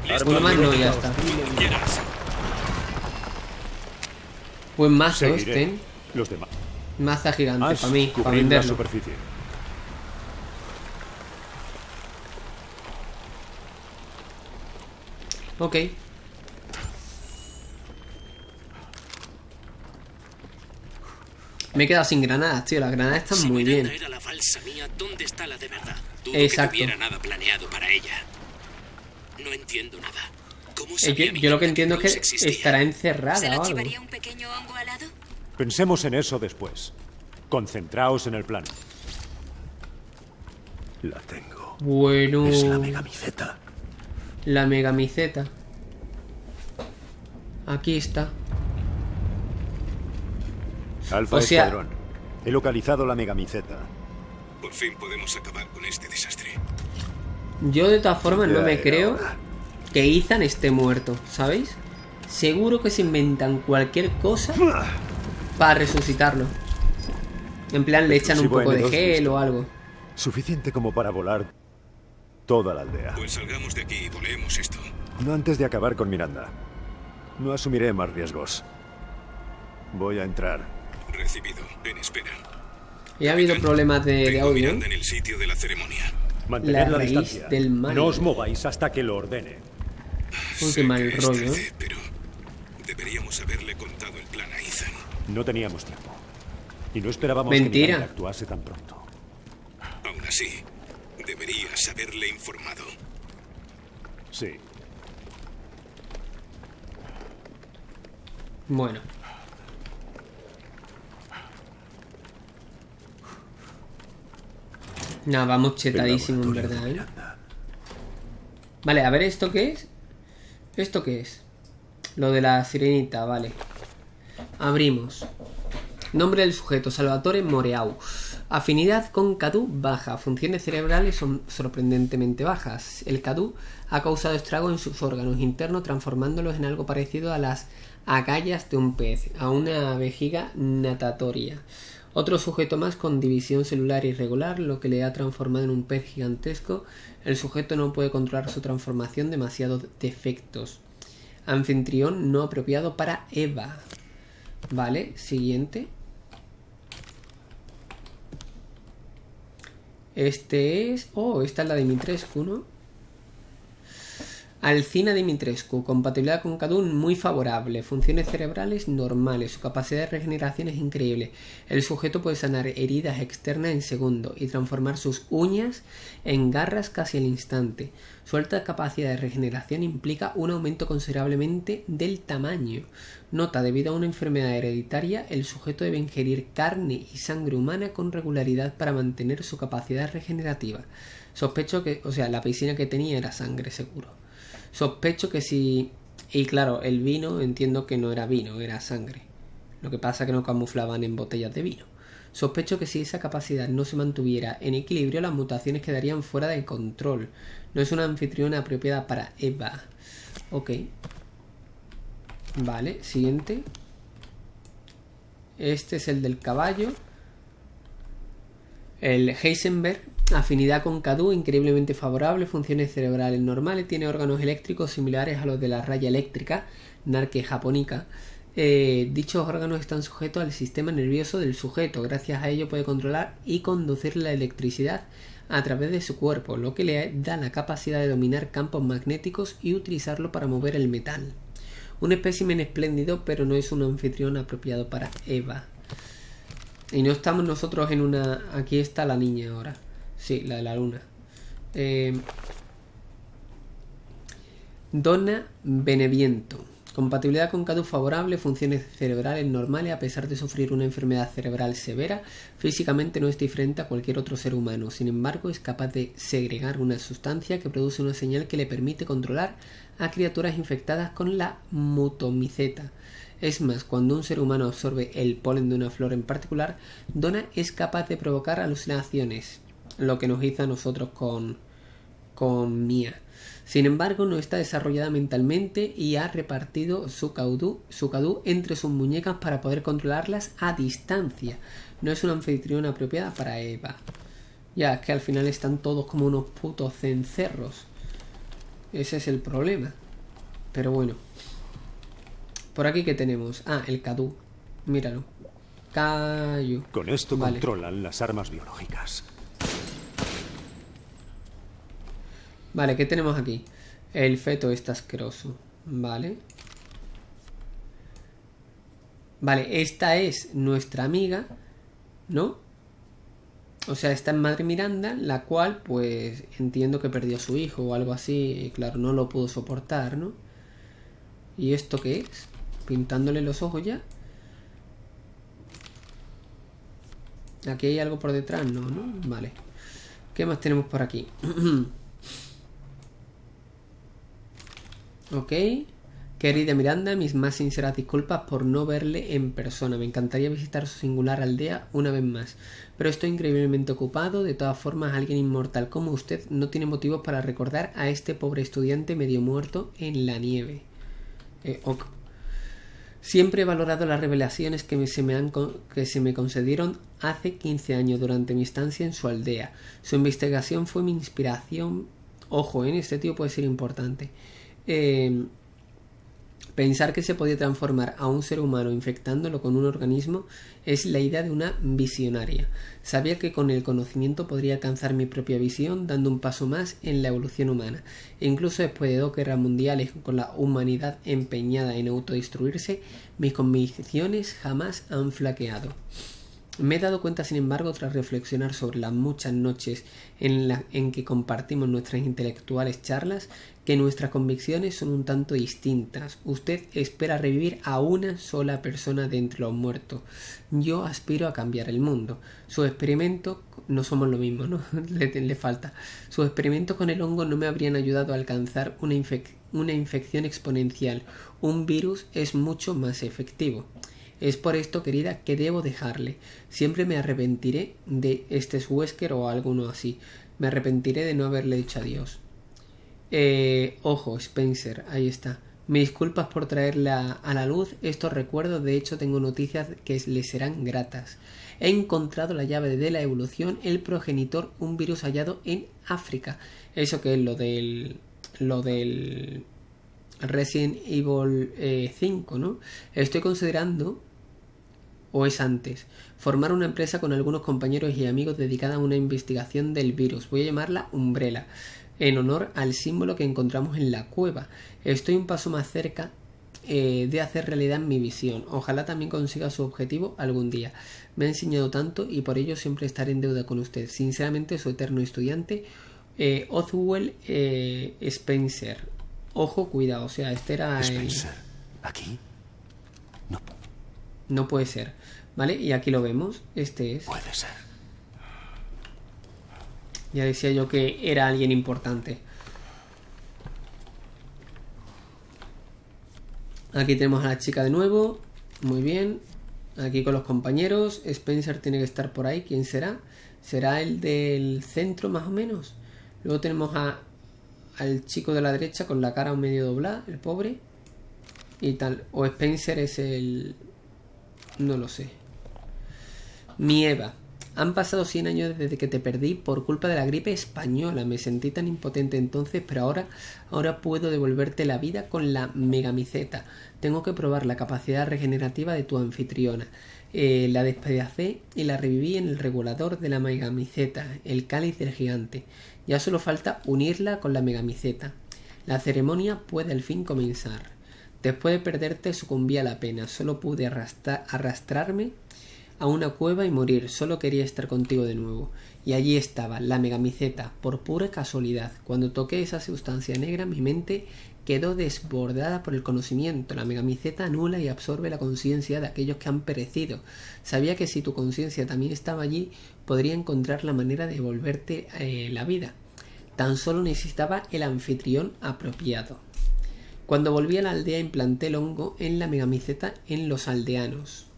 Vale. Uno más no, ya está. Cuando quieras. Buen mazo Seguiré. este. Los demás. Maza gigante Has para mí, para cubrir la venderlo. superficie. Ok. Me he quedado sin granadas, tío. Las granadas están Si muy bien. era la falsa mía, ¿dónde está la de verdad? Dudo Exacto. que tuviera nada planeado para ella. No entiendo nada. ¿Cómo Eh, yo, yo lo que entiendo es que existía? estará ¿Se encerrada lo o algo. un pequeño hongo alado? Pensemos en eso después. Concentraos en el plan. La tengo. Bueno. Es la megamiceta. La megamiceta. Aquí está. Alfa O sea- Escuadrón. He localizado la megamiceta. Por fin podemos acabar con este desastre. Yo de todas formas no me creo hora. Que Ethan esté muerto, ¿sabéis? Seguro que se inventan cualquier cosa para resucitarlo. En plan le echan un poco de N2 gel listo. o algo. Suficiente como para volar toda la aldea. Pues salgamos de aquí y volemos esto. No antes de acabar con Miranda. No asumiré más riesgos. Voy a entrar. Recibido. En espera. Y ha habido problemas de, audio. Miranda en el sitio de la ceremonia. Mantened La la, raíz distancia. del mal. No os mováis hasta que lo ordene. Uy, qué mal rollo. tarde, pero deberíamos haberle contado el plan a Ethan. No teníamos tiempo. Y no esperábamos Mentira. que actuase tan pronto. Aún así, deberías haberle informado. Sí. Bueno. Nada, vamos chetadísimo en verdad, ¿eh? Vale, a ver, ¿esto qué es? ¿Esto qué es? Lo de la sirenita, vale. Abrimos. Nombre del sujeto, Salvatore Moreau. Afinidad con Cadu baja. Funciones cerebrales son sorprendentemente bajas. El Cadu ha causado estrago en sus órganos internos, transformándolos en algo parecido a las agallas de un pez, a una vejiga natatoria. Otro sujeto más con división celular irregular, lo que le ha transformado en un pez gigantesco. El sujeto no puede controlar su transformación, demasiados defectos. Anfitrión no apropiado para Eva. Vale, siguiente. Este es... Oh, esta es la de Dimitrescu, ¿no? Alcina Dimitrescu, compatibilidad con Cadun muy favorable, funciones cerebrales normales, su capacidad de regeneración es increíble. El sujeto puede sanar heridas externas en segundo y transformar sus uñas en garras casi al instante. Su alta capacidad de regeneración implica un aumento considerablemente del tamaño. Nota, debido a una enfermedad hereditaria, el sujeto debe ingerir carne y sangre humana con regularidad para mantener su capacidad regenerativa. Sospecho que, o sea, la piscina que tenía era sangre seguro. Sospecho que si... Y claro, el vino entiendo que no era vino, era sangre. Lo que pasa que no camuflaban en botellas de vino. Sospecho que si esa capacidad no se mantuviera en equilibrio, las mutaciones quedarían fuera de control. No es una anfitriona apropiada para Eva. Ok. Vale, siguiente. Este es el del caballo. El Heisenberg Afinidad con Cadu increíblemente favorable, funciones cerebrales normales, tiene órganos eléctricos similares a los de la raya eléctrica, narque japonica. Eh, dichos órganos están sujetos al sistema nervioso del sujeto, gracias a ello puede controlar y conducir la electricidad a través de su cuerpo, lo que le da la capacidad de dominar campos magnéticos y utilizarlo para mover el metal. Un espécimen espléndido, pero no es un anfitrión apropiado para Eva. Y no estamos nosotros en una... Aquí está la niña ahora. Sí, la de la luna. Eh, Donna Beneviento. Compatibilidad con CADU favorable, funciones cerebrales normales a pesar de sufrir una enfermedad cerebral severa, físicamente no es diferente a cualquier otro ser humano. Sin embargo, es capaz de segregar una sustancia que produce una señal que le permite controlar a criaturas infectadas con la mutomiceta. Es más, cuando un ser humano absorbe el polen de una flor en particular, Donna es capaz de provocar alucinaciones, lo que nos hizo a nosotros con, con Mia. Sin embargo, no está desarrollada mentalmente y ha repartido su caudú, su cadú entre sus muñecas para poder controlarlas a distancia. No es una anfitriona apropiada para Eva. Ya, es que al final están todos como unos putos cencerros. Ese es el problema. Pero bueno. Por aquí que tenemos. Ah, el cadú. Míralo. Cayu. Con esto controlan las armas biológicas. Vale, ¿qué tenemos aquí? El feto está asqueroso. Vale. Vale, esta es nuestra amiga, ¿no? O sea, está en Madre Miranda, la cual, pues, entiendo que perdió a su hijo o algo así. Y claro, no lo pudo soportar, ¿no? ¿Y esto qué es? Pintándole los ojos ya. Aquí hay algo por detrás, ¿no? ¿no? Vale. ¿Qué más tenemos por aquí? [clears throat] Ok. Querida Miranda, mis más sinceras disculpas por no verle en persona. Me encantaría visitar su singular aldea una vez más. Pero estoy increíblemente ocupado. De todas formas, alguien inmortal como usted no tiene motivos para recordar a este pobre estudiante medio muerto en la nieve. Eh, ok. Siempre he valorado las revelaciones que, se me han, que se me concedieron hace 15 años durante mi estancia en su aldea. Su investigación fue mi inspiración. Ojo, en este tío puede ser importante. Eh, pensar que se podía transformar a un ser humano infectándolo con un organismo es la idea de una visionaria. Sabía que con el conocimiento podría alcanzar mi propia visión dando un paso más en la evolución humana. E incluso después de dos guerras mundiales con la humanidad empeñada en autodestruirse, mis convicciones jamás han flaqueado. Me he dado cuenta, sin embargo, tras reflexionar sobre las muchas noches en, la, en que compartimos nuestras intelectuales charlas, que nuestras convicciones son un tanto distintas. Usted espera revivir a una sola persona de entre los muertos. Yo aspiro a cambiar el mundo. Su experimento no somos lo mismo, ¿no? [laughs] le, falta. Sus experimentos con el hongo no me habrían ayudado a alcanzar una, una infección exponencial. Un virus es mucho más efectivo. Es por esto, querida, que debo dejarle. Siempre me arrepentiré de este Wesker o alguno así. Me arrepentiré de no haberle dicho adiós. Eh, ojo, Spencer, ahí está. Me disculpas por traerla a la luz estos recuerdos, de hecho tengo noticias que le serán gratas. He encontrado la llave de la evolución, el progenitor, un virus hallado en África. Eso que es lo del. lo del. Resident Evil 5, eh, ¿no? Estoy considerando. O es antes. Formar una empresa con algunos compañeros y amigos dedicada a una investigación del virus. Voy a llamarla Umbrella en honor al símbolo que encontramos en la cueva. Estoy un paso más cerca eh, de hacer realidad mi visión. Ojalá también consiga su objetivo algún día. Me ha enseñado tanto y por ello siempre estaré en deuda con usted. Sinceramente, su eterno estudiante, eh, Oswell eh, Spencer. Ojo, cuidado, o sea, este era... Spencer, ¿aquí? No. No puede ser. ¿Vale? Y aquí lo vemos. Este es... Puede ser. Ya decía yo que era alguien importante. Aquí tenemos a la chica de nuevo. Muy bien. Aquí con los compañeros. Spencer tiene que estar por ahí. ¿Quién será? ¿Será el del centro más o menos? Luego tenemos a, al chico de la derecha con la cara medio doblada, el pobre. Y tal. O Spencer es el... No lo sé. Mi Eva. Han pasado 100 años desde que te perdí por culpa de la gripe española. Me sentí tan impotente entonces, pero ahora, ahora puedo devolverte la vida con la megamiceta. Tengo que probar la capacidad regenerativa de tu anfitriona. Eh, la despedacé y la reviví en el regulador de la megamiceta, el cáliz del gigante. Ya solo falta unirla con la megamiceta. La ceremonia puede al fin comenzar. Después de perderte sucumbí a la pena. Solo pude arrastrarme a una cueva y morir, solo quería estar contigo de nuevo. Y allí estaba, la megamiceta, por pura casualidad. Cuando toqué esa sustancia negra, mi mente quedó desbordada por el conocimiento. La megamiceta anula y absorbe la conciencia de aquellos que han perecido. Sabía que si tu conciencia también estaba allí, podría encontrar la manera de devolverte eh, la vida. Tan solo necesitaba el anfitrión apropiado. Cuando volví a la aldea implanté el hongo en la megamiceta en los aldeanos.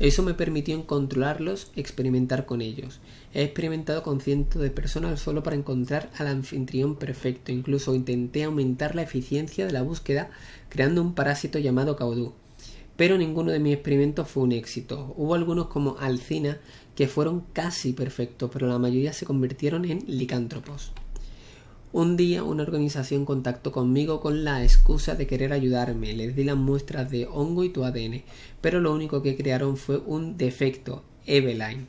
Eso me permitió controlarlos, experimentar con ellos. He experimentado con cientos de personas solo para encontrar al anfitrión perfecto. Incluso intenté aumentar la eficiencia de la búsqueda creando un parásito llamado caudú. Pero ninguno de mis experimentos fue un éxito. Hubo algunos como Alcina que fueron casi perfectos, pero la mayoría se convirtieron en licántropos. Un día una organización contactó conmigo con la excusa de querer ayudarme. Les di las muestras de hongo y tu ADN, pero lo único que crearon fue un defecto, Eveline.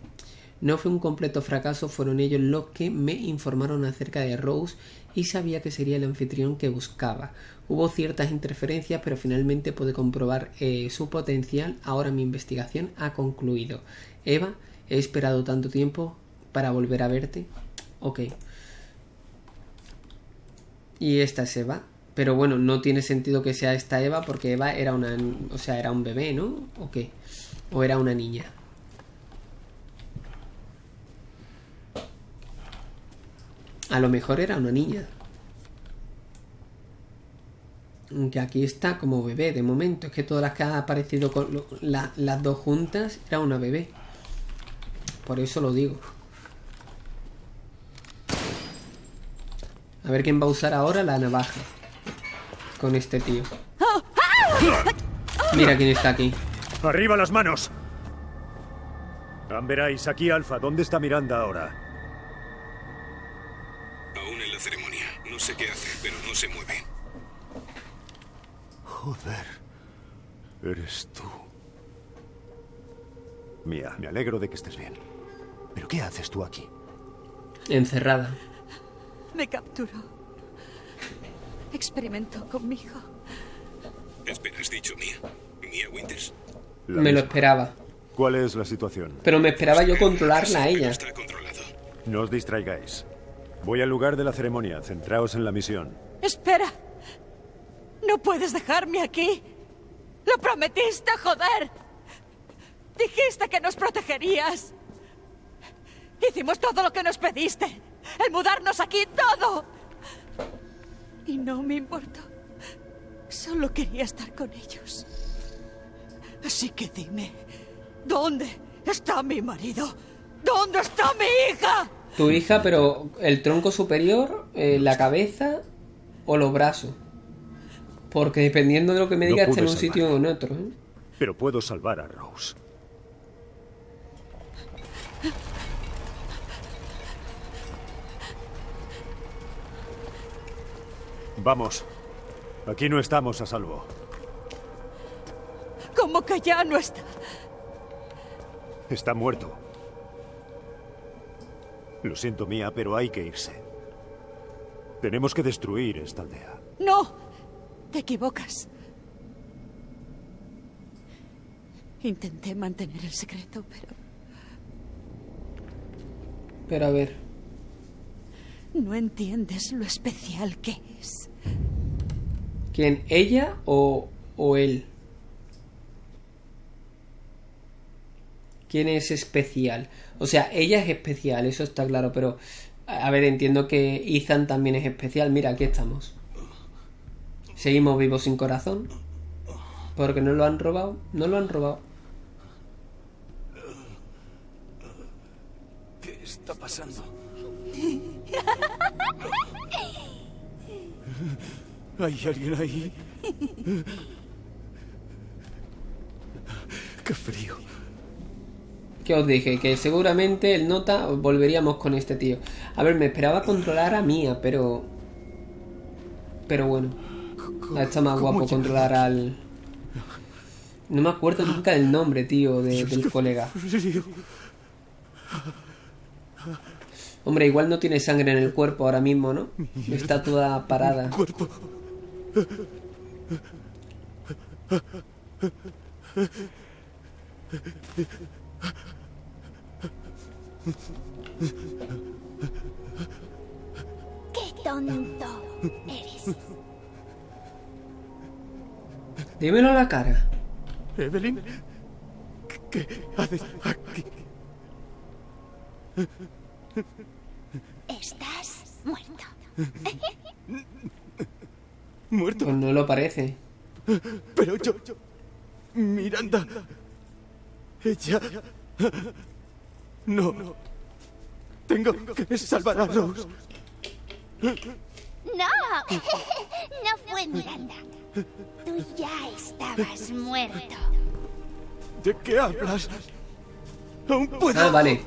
No fue un completo fracaso, fueron ellos los que me informaron acerca de Rose y sabía que sería el anfitrión que buscaba. Hubo ciertas interferencias, pero finalmente pude comprobar eh, su potencial. Ahora mi investigación ha concluido. Eva, he esperado tanto tiempo para volver a verte. Ok. Y esta es Eva. Pero bueno, no tiene sentido que sea esta Eva porque Eva era una... O sea, era un bebé, ¿no? ¿O qué? ¿O era una niña? A lo mejor era una niña. Aunque aquí está como bebé de momento. Es que todas las que han aparecido con las dos juntas era una bebé. Por eso lo digo. A ver quién va a usar ahora la navaja. Con este tío. Mira quién está aquí. ¡Arriba las manos! Veráis, aquí Alfa. ¿Dónde está Miranda ahora? Aún en la ceremonia. No sé qué hace, pero no se mueve. Joder. Eres tú. Mía, me alegro de que estés bien. ¿Pero qué haces tú aquí? Encerrada. Me capturó. Experimentó conmigo. Espera, ¿has dicho Mía? ¿Mía Winters? me lo esperaba. ¿Cuál es la situación? Pero me esperaba yo controlarla a ella. Está controlado. No os distraigáis. Voy al lugar de la ceremonia. Centraos en la misión. Espera. No puedes dejarme aquí. Lo prometiste, joder. Dijiste que nos protegerías. Hicimos todo lo que nos pediste. El mudarnos aquí, todo. Y no me importó. Solo quería estar con ellos. Así que dime, ¿dónde está mi marido? ¿Dónde está mi hija? Tu hija, pero el tronco superior, eh, la cabeza o los brazos. Porque dependiendo de lo que me No digas, está en un sitio o en otro. ¿eh? Pero puedo salvar a Rose. Vamos. Aquí no estamos a salvo. ¿Cómo que ya no está? Está muerto. Lo siento, Mía, pero hay que irse. Tenemos que destruir esta aldea. No, te equivocas. Intenté mantener el secreto, pero Pero a ver, no entiendes lo especial que es. ¿quién? ¿Ella o, o él? ¿Quién es especial? O sea, ella es especial, eso está claro, pero a a ver, entiendo que Ethan también es especial. Mira, aquí estamos. Seguimos vivos sin corazón. Porque no lo han robado. No lo han robado. ¿Qué está pasando? ¿Hay alguien ahí? ¡Qué frío! Que os dije que seguramente el nota volveríamos con este tío. A ver, me esperaba controlar a Mía, pero. Pero bueno. Está más guapo controlar al. No me acuerdo nunca del nombre, tío, de- del colega. Hombre, igual no tiene sangre en el cuerpo ahora mismo, ¿no? [laughs] Está toda parada. Cuerpo. ¡Qué tonto eres! Dímelo a la cara. Evelyn, ¿qué haces aquí? Estás muerto. [laughs] Muerto. Pues no lo parece. Pero yo, yo, Miranda, ella, no, tengo que salvar a Rose. ¡No! [laughs] No fue Miranda. Tú ya estabas muerto. ¿De qué hablas? Ah, vale.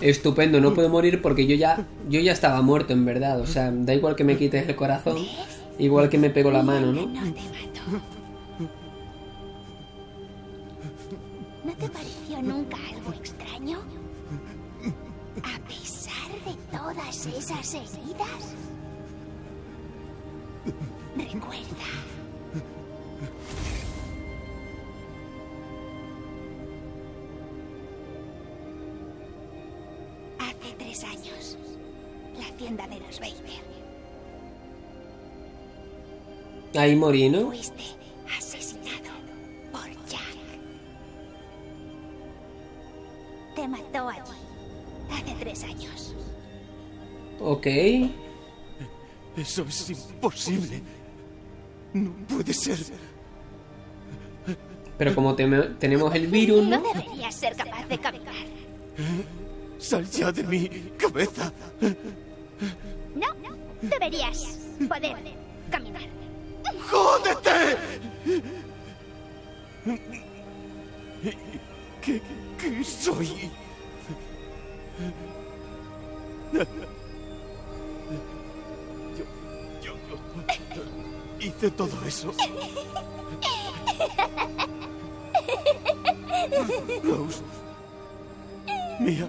Estupendo, no puedo morir porque yo ya yo ya estaba muerto en verdad, o sea, da igual que me quites el corazón, igual que me pego la mano, ¿no? ¿No te pareció nunca algo extraño? A pesar de todas esas heridas. Recuerda. Hace tres años, la hacienda de los Baker. Ahí morí, ¿no? Fuiste asesinado por Jack. Te mató allí hace tres años. Ok. Eso es imposible. No puede ser. Pero como tenemos el virus, No ¿no? deberías ser capaz de caminar. Sal ya de mi cabeza. No, deberías poder caminar. ¡Jódete! ¿Qué, qué soy? Yo, yo hice todo eso. Rose. Mía.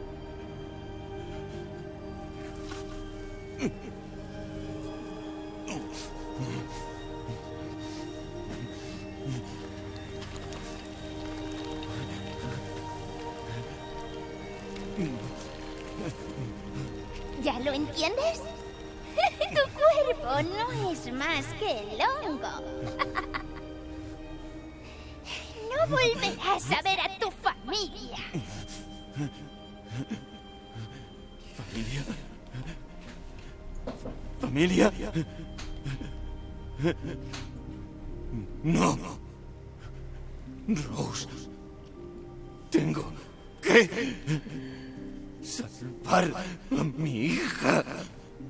salvar a mi hija.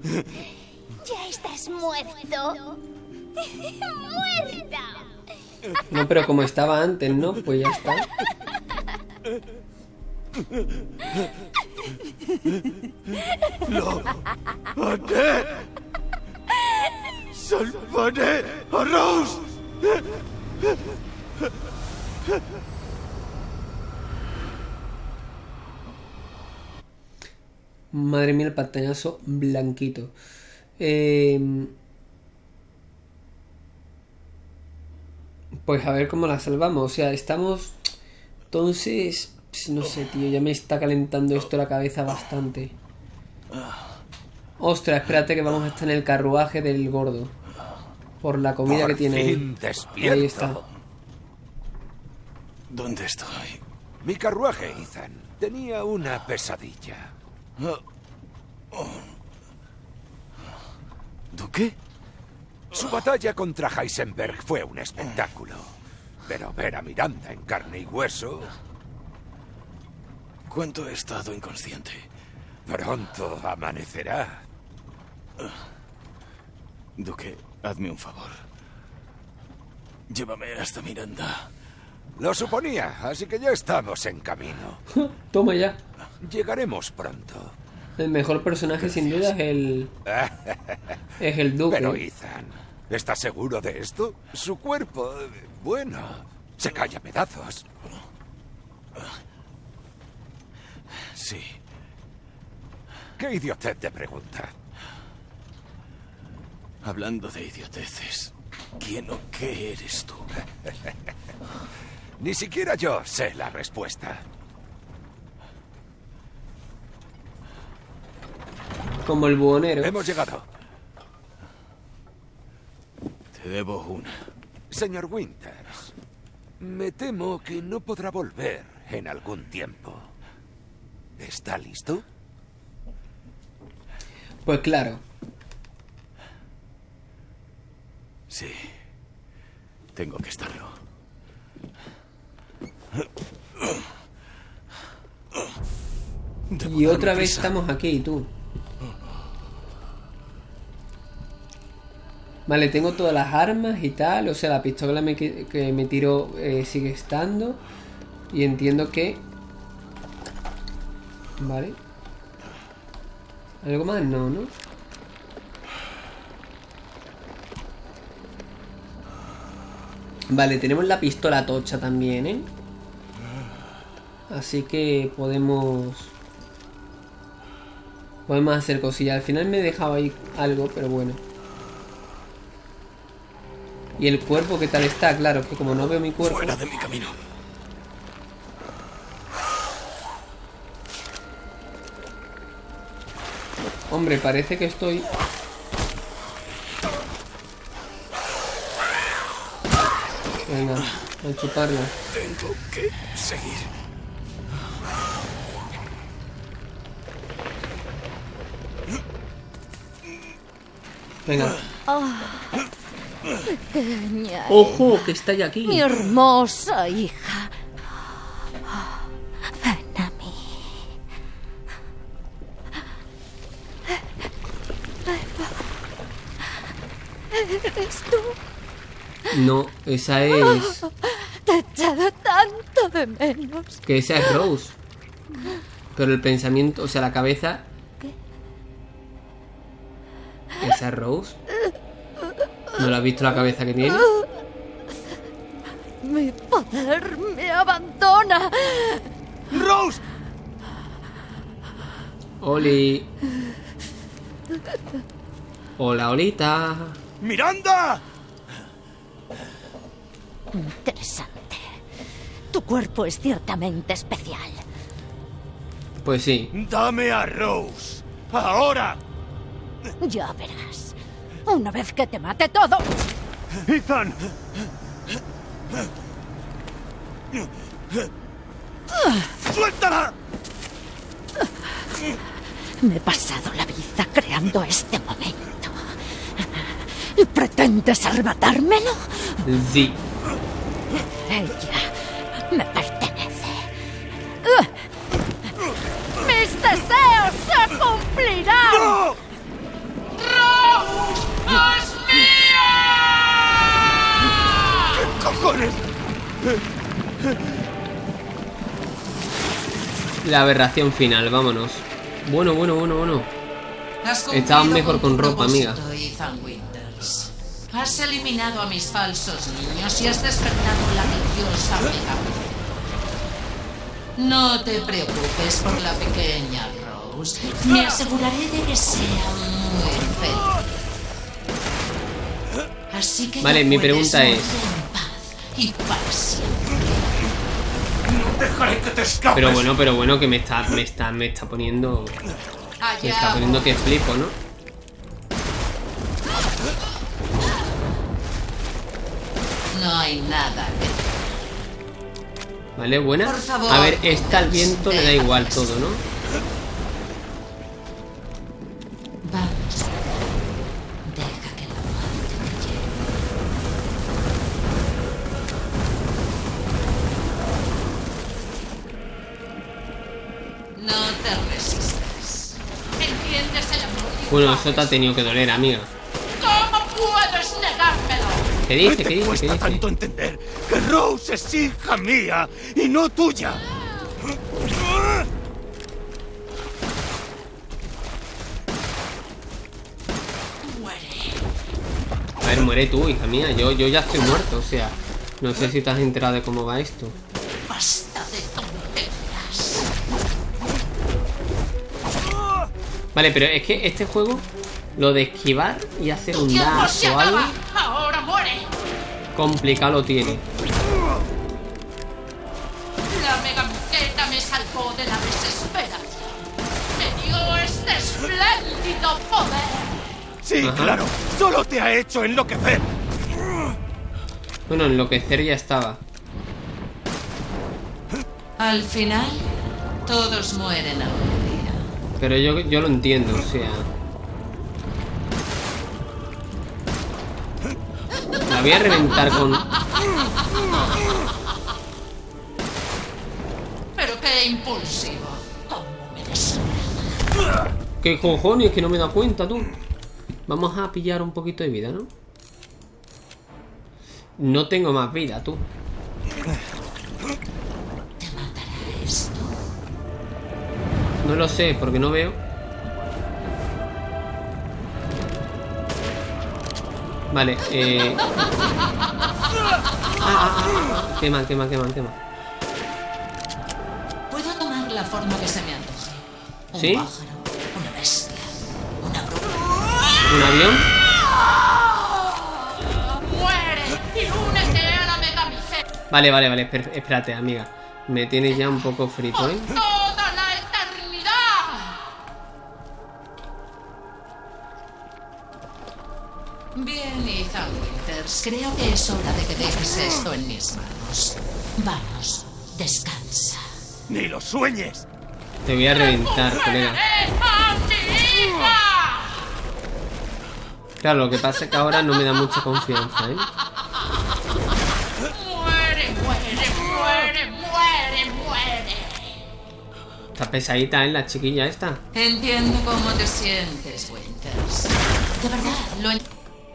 Ya estás muerto. [laughs] ¡Muerta! No, pero como estaba antes, ¿no? Pues ya está. Lo haré. Salvaré a Rose. Madre mía, el pantallazo blanquito. Eh, pues a ver cómo la salvamos. O sea, estamos... Entonces... pues, No sé, tío, ya me está calentando esto la cabeza bastante. Ostras, espérate que vamos a estar en el carruaje del gordo. Por la comida Por que tiene. fin despierto. Ahí está. ¿Dónde estoy? Mi carruaje, Ethan, tenía una pesadilla. ¿Duque? Su batalla contra Heisenberg fue un espectáculo. Pero ver a Miranda en carne y hueso... ¿Cuánto he estado inconsciente? Pronto amanecerá. Duque, hazme un favor. Llévame hasta Miranda. Lo suponía, así que ya estamos en camino. [laughs] Toma ya. Llegaremos pronto. El mejor personaje sin duda es el... [laughs] Es el Duque. Pero Ethan, ¿estás seguro de esto? Su cuerpo, bueno, se cae a pedazos. Sí. ¿Qué idiotez te pregunta? Hablando de idioteces, ¿quién o qué eres tú? [laughs] Ni siquiera yo sé la respuesta. Como el buhonero. Hemos llegado. Te debo una. Señor Winters, me temo que no podrá volver en algún tiempo. ¿Está listo? Pues claro. Sí. Tengo que estarlo. Y otra vez estamos aquí, tú. Vale, tengo todas las armas y tal. O sea, la pistola me que me tiro eh, sigue estando. Y entiendo que... Vale. ¿Algo más? No, ¿no? Vale, tenemos la pistola tocha también, ¿eh? Así que podemos... Podemos hacer cosillas. Al final me he dejado ahí algo, pero bueno. Y el cuerpo, ¿qué tal está? Claro, que como no veo mi cuerpo... Fuera de mi camino. Hombre, parece que estoy... Venga, a chuparla. Tengo que seguir. Venga. Ah, pequeña. ¡Ojo! Que está ya aquí. Mi hermosa hija. Ven a mí. ¿Eres tú? No, esa es... Te he echado tanto de menos. Que esa es Rose. Pero el pensamiento, o sea, la cabeza... ¿Esa es Rose? ¿No la has visto la cabeza que tiene? Mi poder me abandona. ¡Rose! Oli. Hola, Olita. ¡Miranda! Interesante. Tu cuerpo es ciertamente especial. Pues sí. ¡Dame a Rose! ¡Ahora! Ya verás. Una vez que te mate todo. ¡Ethan! ¡Suéltala! Me he pasado la vida creando este momento. ¿Y pretendes arrebatármelo? Sí. Ella me pertenece. ¡Mis deseos se cumplirán! ¡Es mía! ¿Qué cojones? La aberración final, vámonos. Bueno, bueno, bueno, bueno. Cumplido mejor con con ropa, amiga. Has eliminado a mis falsos niños y has despertado la religiosa Megaman. No te preocupes por la pequeña Rose. Me aseguraré de que sea. Así que Vale, mi pregunta es- que te escapes. Pero bueno, pero bueno, que me está, me está, me está poniendo. Me está poniendo que flipo, ¿no? No hay nada que Vale, buena. Por favor, A ver, esta al viento le da igual todo, ¿no? Bueno, eso te ha tenido que doler, amiga. ¿Cómo puedes negármelo? ¿Qué dice? ¿Qué ¿Qué dice? ¿Qué dice? tanto entender que Rose es hija mía y no tuya? A ver, muere tú, hija mía. Yo, yo ya estoy muerto, o sea. No sé si te has enterado de cómo va esto. Vale, pero es que este juego, lo de esquivar y hacer un ¡Tiempo dash o algo! ¡Ahora complicado lo tiene. La megamuqueta me salvó de la desesperación. Me dio este espléndido poder. Sí, Ajá. claro. Solo te ha hecho enloquecer. Bueno, enloquecer ya estaba. Al final, todos mueren día. Pero yo, yo lo entiendo, o sea. La voy a reventar con. Pero qué impulsivo. ¿Qué cojones? Que no me da cuenta, tú. Vamos a pillar un poquito de vida, ¿no? No tengo más vida, tú. No lo sé, porque no veo. Vale, eh... Ah, ah, ah, ah. Quema, quema, quema, quema. Puedo tomar la forma que se me antoje. Un ¿Sí? pájaro, una bestia, una bruja. ¿Un avión? ¡Muere! ¡Y únete a la! Vale, vale, vale, espérate, amiga. Me tienes ya un poco frito, ¿eh? Bien, Ethan Winters. Creo que es hora de que dejes esto en mis manos. Vamos, descansa. ¡Ni lo sueñes! Te voy a reventar, colega. ¡A mi hija! Claro, lo que pasa es que ahora no me da mucha confianza, ¿eh? ¡Muere, muere, muere, muere, muere! Está pesadita, ¿eh? La chiquilla esta. Entiendo cómo te sientes, Winters. De verdad, lo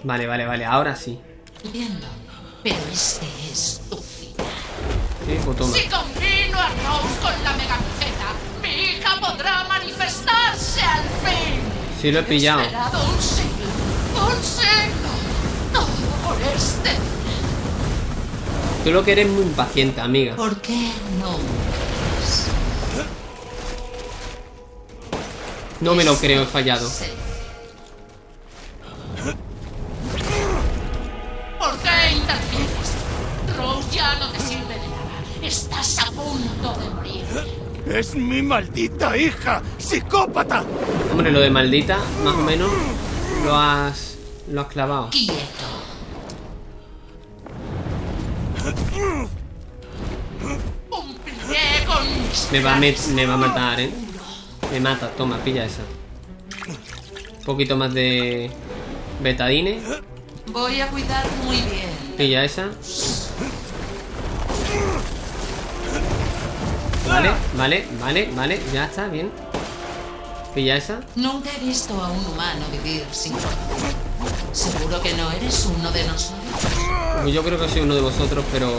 Vale, vale, vale, ahora sí. entiendo. Pero este es tu final. Pues toma. Si combino a Rose con la megamiceta, mi hija podrá manifestarse al fin. Sí lo he pillado. He esperado un siglo, un siglo. Todo por este. Tú lo que eres muy impaciente, amiga. ¿Por qué no? No me lo creo, he fallado. Estás a punto de morir. ¡Es mi maldita hija! ¡Psicópata! Hombre, lo de maldita, más o menos, lo has. lo has clavado. Quieto. Me va, a planes. me va a matar, ¿eh? Me mata, toma, pilla esa. Un poquito más de. Betadine. Voy a cuidar muy bien. Pilla esa. Vale, vale, vale, vale. Ya está, bien. Pilla esa. Nunca he visto a un humano vivir sin. Seguro que no eres uno de nosotros. Yo creo que soy uno de vosotros, pero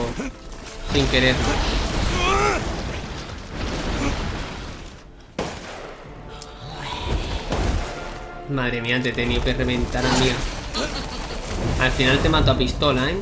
sin querer. Madre mía, te he tenido que reventar, amiga. Al final te mato a pistola, ¿eh?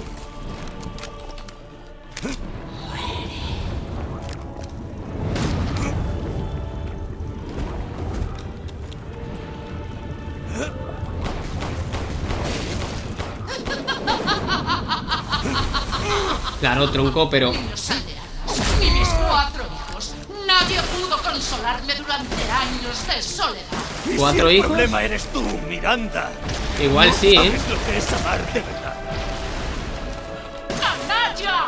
Claro, tronco, pero... Mis cuatro hijos. Nadie pudo consolarme durante años de soledad. ¿Cuatro El hijos? problema eres tú, Miranda. Igual No sí, ¿eh? sabes lo que es amar de verdad. ¡Canalla!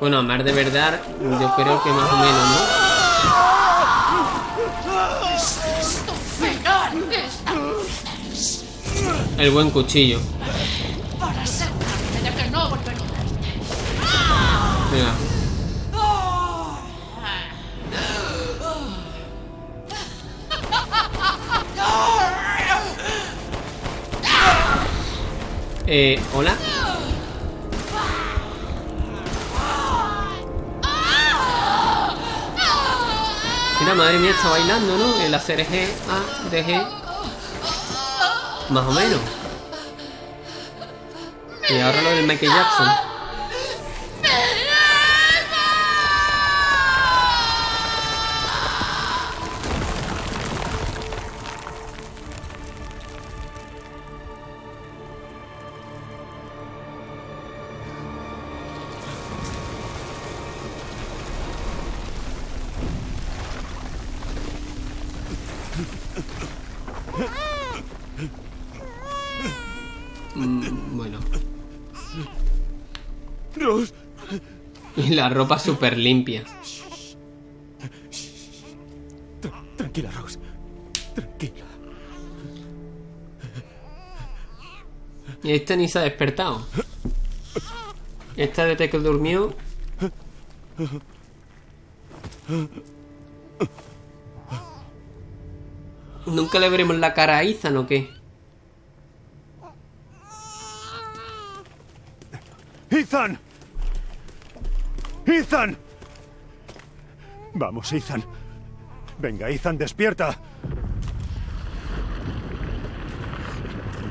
Bueno, amar de verdad, yo creo que más o menos, ¿no? Ese es tu final de esta vez. El buen cuchillo. Eh, hola. Mira, madre mía, está bailando, ¿no? El hacer G, A, de G. Más o menos. Y ahora lo del Michael Jackson. La ropa súper limpia. Tra- tranquila, Rose. Tranquila. Y este ni se ha despertado. Esta desde que durmió. Nunca le veremos la cara a Ethan o qué. ¡Ethan! ¡Ethan! Vamos, Ethan. Venga, Ethan, despierta.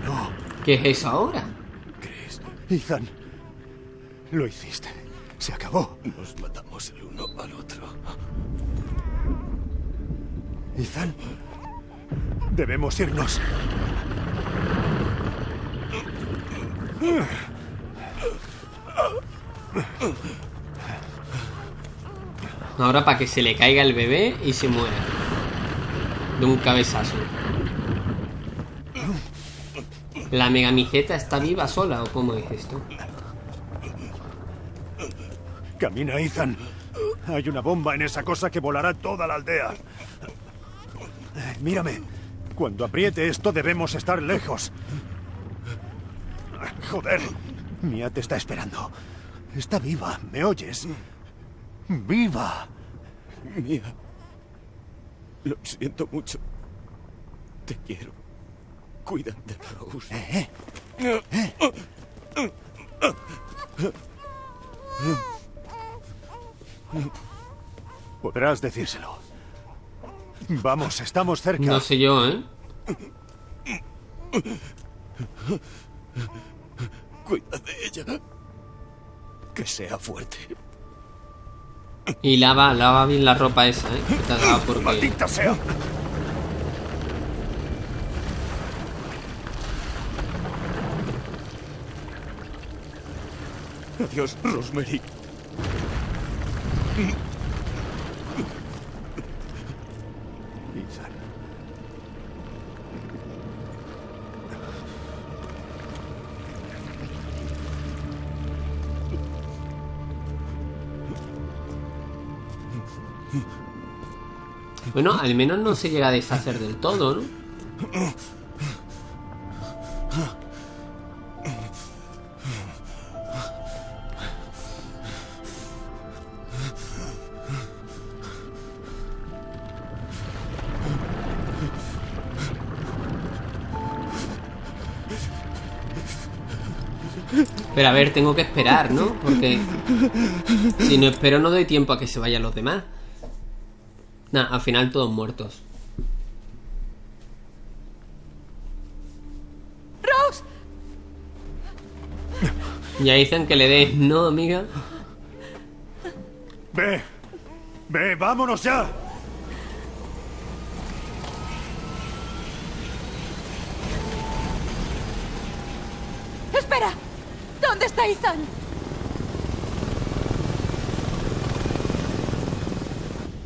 No. ¿Qué es eso ahora? Ethan. Lo hiciste. Se acabó. Nos matamos el uno al otro. Ethan. Debemos irnos. Ahora para que se le caiga el bebé y se muera. De un cabezazo. ¿La megamijeta está viva sola o cómo es esto? Camina, Ethan. Hay una bomba en esa cosa que volará toda la aldea. Mírame. Cuando apriete esto debemos estar lejos. Joder. Mia te está esperando. Está viva, ¿me oyes? ¡Viva! Mía. Lo siento mucho. Te quiero. Cuida de Rose. ¿Eh? Podrás decírselo. Vamos, estamos cerca. No sé yo, ¿eh? Cuida de ella. Que sea fuerte. Y lava, lava bien la ropa esa, ¿eh? Que te ha dado porque... ¡Maldita sea! Adiós, Rosemary. Bueno, al menos no se llega a deshacer del todo, ¿no? Pero a ver, tengo que esperar, ¿no? Porque si no espero no doy tiempo a que se vayan los demás. Nah, al final todos muertos. ¡Rose! Ya dicen que le des, ¿no, amiga? Ve, ve, vámonos ya. ¡Espera! ¿Dónde está Ethan?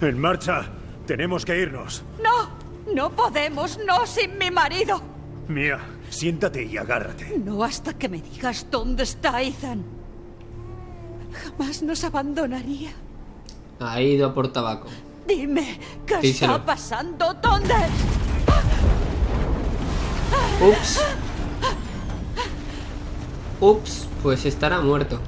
En marcha. Tenemos que irnos. ¡No! ¡No podemos! ¡No sin mi marido! Mía, siéntate y agárrate. No hasta que me digas dónde está Ethan. Jamás nos abandonaría. Ha ido a por tabaco. Dime, ¿qué Díselo. está pasando? ¿Dónde? Ups. Ups, pues estará muerto.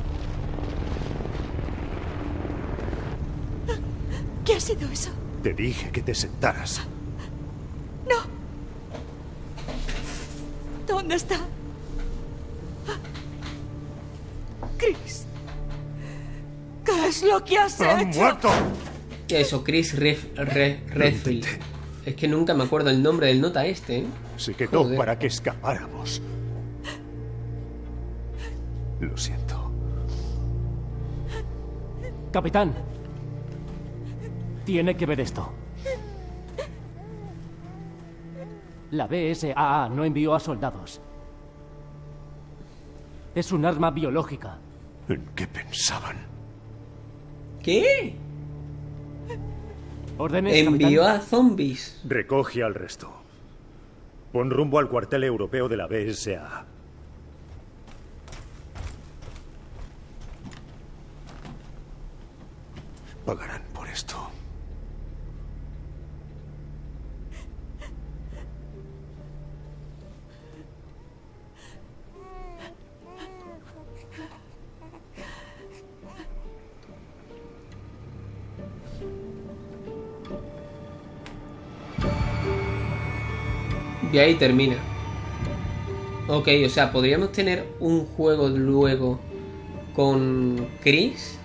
¿Qué ha sido eso? Te dije que te sentaras. No. ¿Dónde está? Chris. ¿Qué es lo que has ¡Han hecho? muerto! Eso, Chris Ref- Re- Redfield. Es que nunca me acuerdo el nombre del nota este, ¿eh? Se quedó Joder. para que escapáramos. Lo siento. Capitán. Tiene que ver esto. La BSAA no envió a soldados. Es un arma biológica. ¿En qué pensaban? ¿Qué? ¿Órdenes, Envió capitán? a zombies. Recoge al resto. Pon rumbo al cuartel europeo de la BSA. Pagarán por esto. Y ahí termina. Ok, o sea, podríamos tener un juego luego con Chris.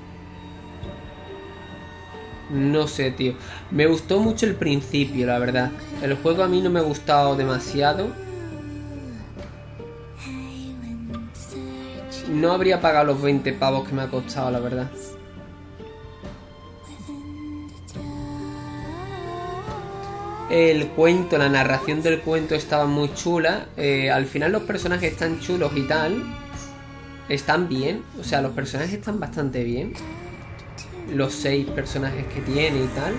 No sé, tío. Me gustó mucho el principio, la verdad. El juego a mí no me ha gustado demasiado. No habría pagado los 20 pavos que me ha costado, la verdad. El cuento, la narración del cuento estaba muy chula. Eh, al final los personajes están chulos y tal. Están bien. O sea, los personajes están bastante bien. Los seis personajes que tiene y tal.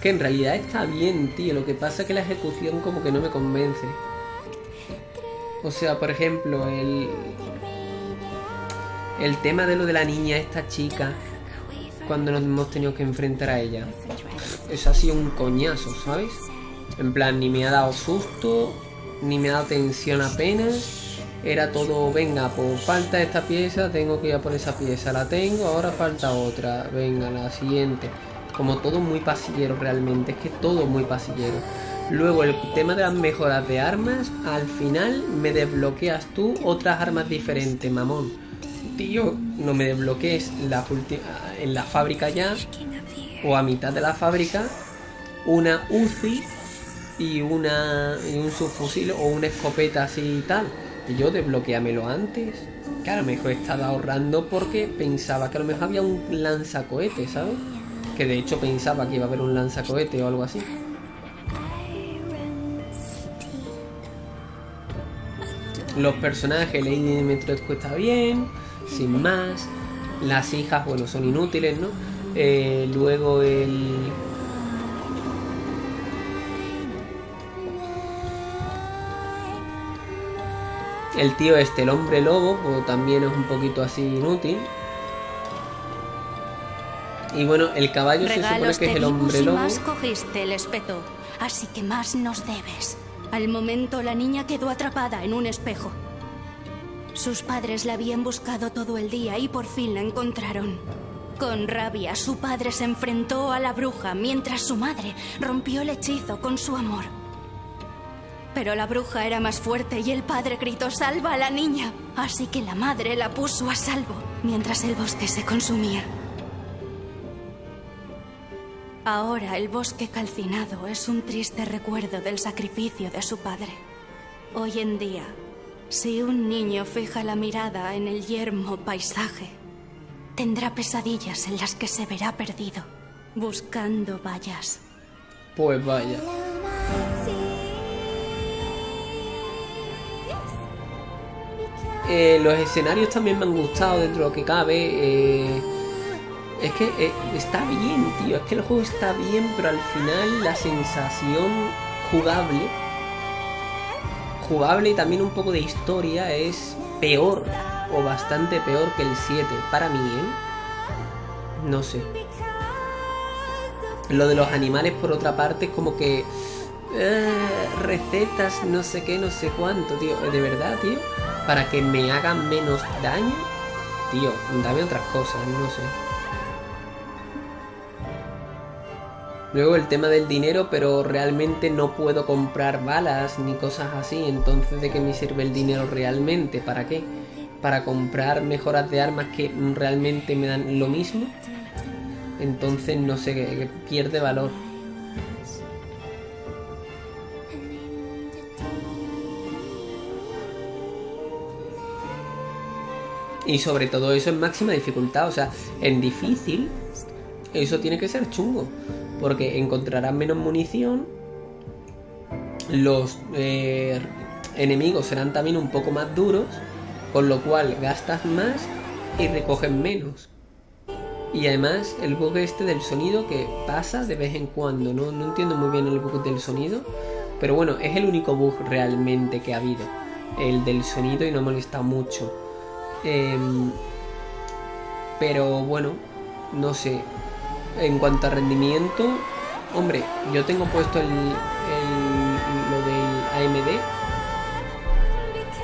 Que en realidad está bien, tío. Lo que pasa es que la ejecución como que no me convence. O sea, por ejemplo, el. El tema de lo de la niña, esta chica. Cuando nos hemos tenido que enfrentar a ella. Eso ha sido un coñazo, ¿sabes? En plan, ni me ha dado susto, ni me ha dado tensión apenas. Era todo, venga, pues falta esta pieza, tengo que ir a por esa pieza, la tengo, ahora falta otra, venga, la siguiente. Como todo muy pasillero realmente, es que todo muy pasillero. Luego el tema de las mejoras de armas, al final me desbloqueas tú otras armas diferentes, mamón. Tío, no me desbloquees la en la fábrica ya, o a mitad de la fábrica, una UCI y una y un subfusil o una escopeta así y tal. Y yo desbloqueamelo antes. Que a lo mejor estaba ahorrando porque pensaba que a lo mejor había un lanzacohete, ¿sabes? Que de hecho pensaba que iba a haber un lanzacohete o algo así. Los personajes, Lady Dimitrescu está bien, sin más. Las hijas, bueno, son inútiles, ¿no? Eh, luego el. El tío este, el hombre lobo, pues también es un poquito así inútil. Y bueno, el caballo se supone Regalos que es el hombre lobo. más cogiste el espeto, así que más nos debes. Al momento la niña quedó atrapada en un espejo. Sus padres la habían buscado todo el día y por fin la encontraron. Con rabia, su padre se enfrentó a la bruja mientras su madre rompió el hechizo con su amor. Pero la bruja era más fuerte y el padre gritó salva a la niña. Así que la madre la puso a salvo mientras el bosque se consumía. Ahora el bosque calcinado es un triste recuerdo del sacrificio de su padre. Hoy en día, si un niño fija la mirada en el yermo paisaje, tendrá pesadillas en las que se verá perdido, buscando vallas. Pues vaya. Eh, los escenarios también me han gustado dentro de lo que cabe. eh, es que eh, está bien, tío. Es que el juego está bien, pero al final la sensación jugable, jugable y también un poco de historia es peor o bastante peor que el 7. Para mí, ¿eh? No sé. Lo de los animales, por otra parte, es como que... eh, recetas, no sé qué, no sé cuánto, tío. De verdad, tío. Para que me hagan menos daño. Tío, dame otras cosas, no sé. Luego el tema del dinero, pero realmente no puedo comprar balas ni cosas así. Entonces, ¿de qué me sirve el dinero realmente? ¿Para qué? ¿Para comprar mejoras de armas que realmente me dan lo mismo? Entonces, no sé, pierde valor. Y sobre todo eso en máxima dificultad, o sea, en difícil, eso tiene que ser chungo. Porque encontrarás menos munición, los eh, enemigos serán también un poco más duros, con lo cual gastas más y recoges menos. Y además el bug este del sonido que pasa de vez en cuando, no, no entiendo muy bien el bug del sonido, pero bueno, es el único bug realmente que ha habido, el del sonido y no molesta mucho. Em, pero bueno, no sé. En cuanto a rendimiento, hombre, yo tengo puesto el, lo del AMD,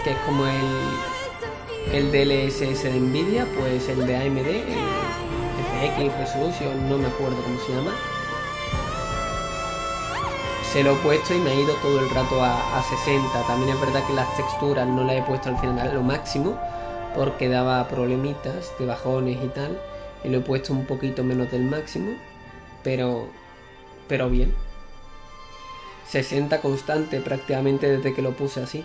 que es como el, el DLSS de Nvidia, pues el de AMD, el FX Resolution, no me acuerdo cómo se llama. Se lo he puesto y me ha ido todo el rato a, a 60. También es verdad que las texturas no las he puesto al final lo máximo porque daba problemitas de bajones y tal. Y lo he puesto un poquito menos del máximo, pero, pero bien. 60 constante prácticamente desde que lo puse así.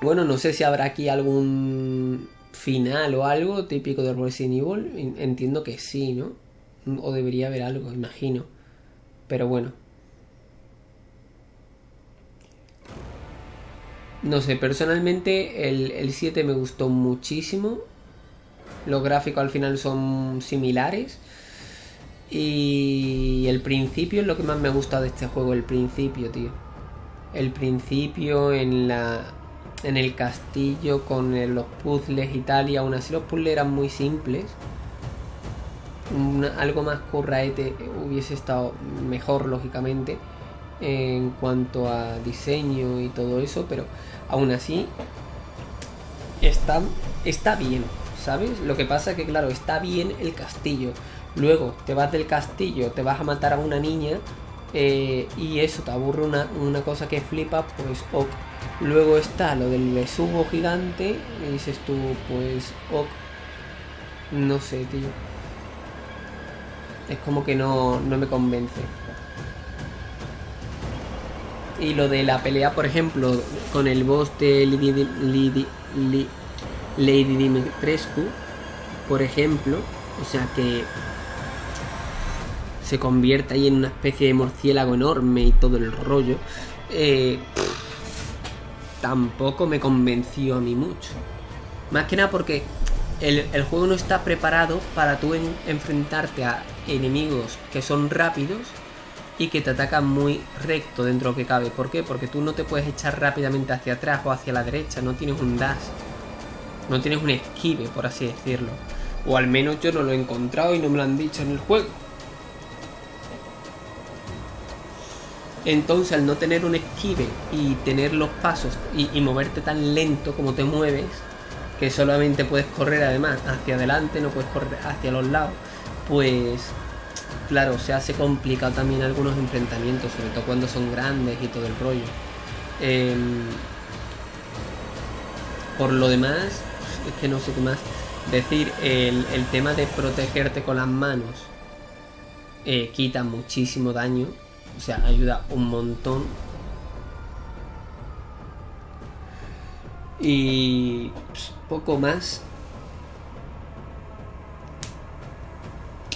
Bueno, no sé si habrá aquí algún final o algo típico de Resident Evil. En- Entiendo que sí, ¿no? O debería haber algo, imagino. Pero bueno. No sé, personalmente el, el 7 me gustó muchísimo. Los gráficos al final son similares. Y el principio es lo que más me ha gustado de este juego, el principio, tío. El principio en la en el castillo con los puzzles y tal, y aún así los puzzles eran muy simples. Algo más curraete hubiese estado mejor, lógicamente, en cuanto a diseño y todo eso, pero aún así está, está bien, ¿sabes? Lo que pasa que, claro, está bien el castillo. Luego te vas del castillo, te vas a matar a una niña eh, y eso te aburre una, una cosa que flipa, pues ok. Luego está lo del besugo gigante y dices tú, pues ok. No sé, tío. Es como que no, no me convence. Y lo de la pelea, por ejemplo, con el boss de Lady, Dimitrescu, por ejemplo, o sea que se convierte ahí en una especie de murciélago enorme y todo el rollo, eh, tampoco me convenció a mí mucho. Más que nada porque el, el juego no está preparado para tú en- enfrentarte a enemigos que son rápidos y que te atacan muy recto dentro de lo que cabe. ¿Por qué? Porque tú no te puedes echar rápidamente hacia atrás o hacia la derecha, no tienes un dash. No tienes un esquive, por así decirlo. O al menos yo no lo he encontrado y no me lo han dicho en el juego. Entonces, al no tener un esquive y tener los pasos y, y moverte tan lento como te mueves, que solamente puedes correr además hacia adelante, no puedes correr hacia los lados, pues claro, se hace complicado también algunos enfrentamientos, sobre todo cuando son grandes y todo el rollo. Em, por lo demás, es que no sé qué más decir, el, el tema de protegerte con las manos eh, quita muchísimo daño, o sea, ayuda un montón. Y pues, poco más.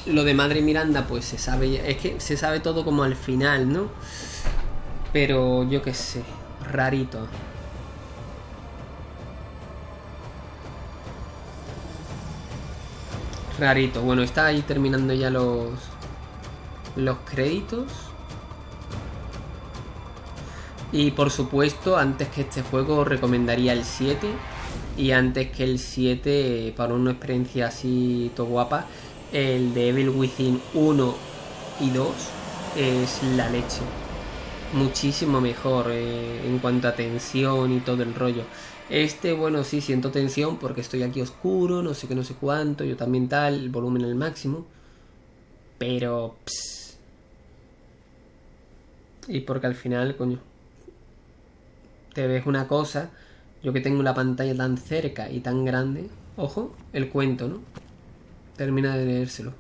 Lo de Madre Miranda, pues se sabe, es que se sabe todo como al final, ¿no? Pero yo qué sé, rarito. Rarito. Bueno, está ahí terminando ya los los créditos. Y por supuesto, antes que este juego recomendaría el 7. Y antes que el 7, para una experiencia así todo guapa, el de Evil Within 1 y 2 es la leche. Muchísimo mejor eh, en cuanto a tensión y todo el rollo. Este, bueno, sí siento tensión porque estoy aquí oscuro, no sé qué, no sé cuánto, yo también tal, el volumen al máximo. Pero... Pss. Y porque al final, coño, te ves una cosa, yo que tengo la pantalla tan cerca y tan grande, ojo, el cuento, ¿no? Termina de leérselo.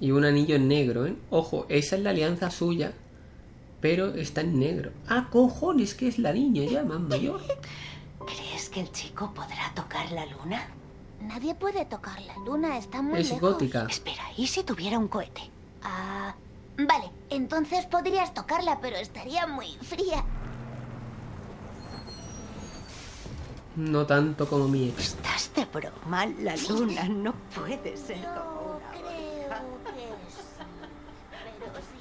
Y un anillo en negro, ¿eh? Ojo, esa es la alianza suya, pero está en negro. Ah, cojones, que es la niña ya más mayor. [laughs] ¿Crees que el chico podrá tocar la luna? Nadie puede tocar la luna, está muy Es lejos. gótica. Espera, ¿y si tuviera un cohete? Ah, vale, entonces podrías tocarla, pero estaría muy fría. No tanto como mi ex. Estás de broma, la luna no puede ser como una Creo que sí, [laughs] pero sí.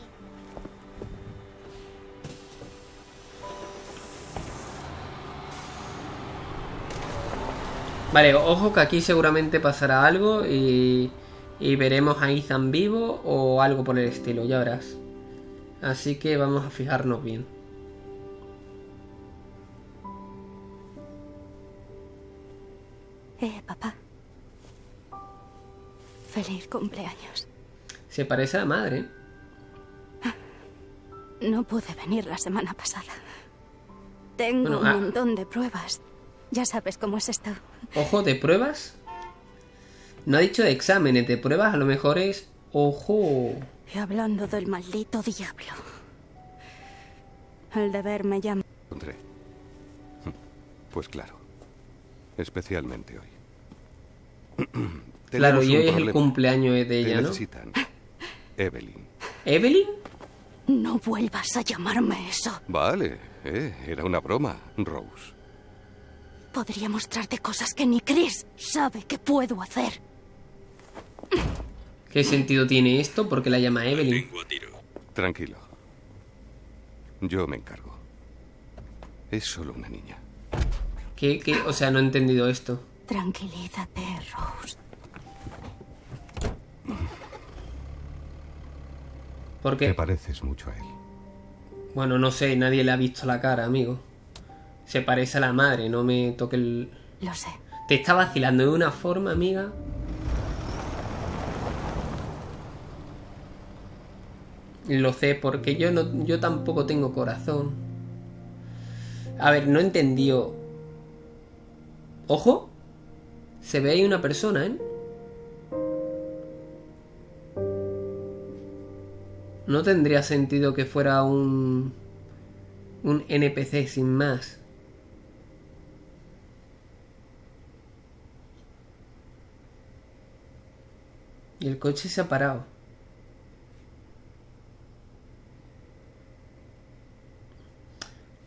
Vale, ojo que aquí seguramente pasará algo y, y veremos a Ethan vivo o algo por el estilo, ya verás. Así que vamos a fijarnos bien. Eh, papá. Feliz cumpleaños. Se parece a la madre. No pude venir la semana pasada. Tengo Bueno, un ah. montón de pruebas. Ya sabes cómo es esto. Ojo, de pruebas. No ha dicho de exámenes, de pruebas a lo mejor es... Ojo. Y hablando del maldito diablo. El deber me llama. Encontré. Pues claro. Especialmente hoy. [clears throat] Claro, y hoy es el cumpleaños de Te ella, ¿no? necesitan. [laughs] Evelyn. ¿Evelyn? No vuelvas a llamarme eso. Vale, eh, era una broma, Rose. Podría mostrarte cosas que ni Chris sabe que puedo hacer. ¿Qué sentido tiene esto? Porque la llama Evelyn. Tranquilo. Yo me encargo. Es solo una niña. ¿Qué, qué? O sea, no he entendido esto. Tranquilízate, Rose. Porque, Te pareces mucho a él. bueno, no sé, nadie le ha visto la cara, amigo. Se parece a la madre, no me toque el... Lo sé. Te está vacilando de una forma, amiga. Lo sé, porque yo no, yo tampoco tengo corazón. A ver, no entendió. Ojo. Se ve ahí una persona, ¿eh? No tendría sentido que fuera un... Un NPC sin más. Y el coche se ha parado.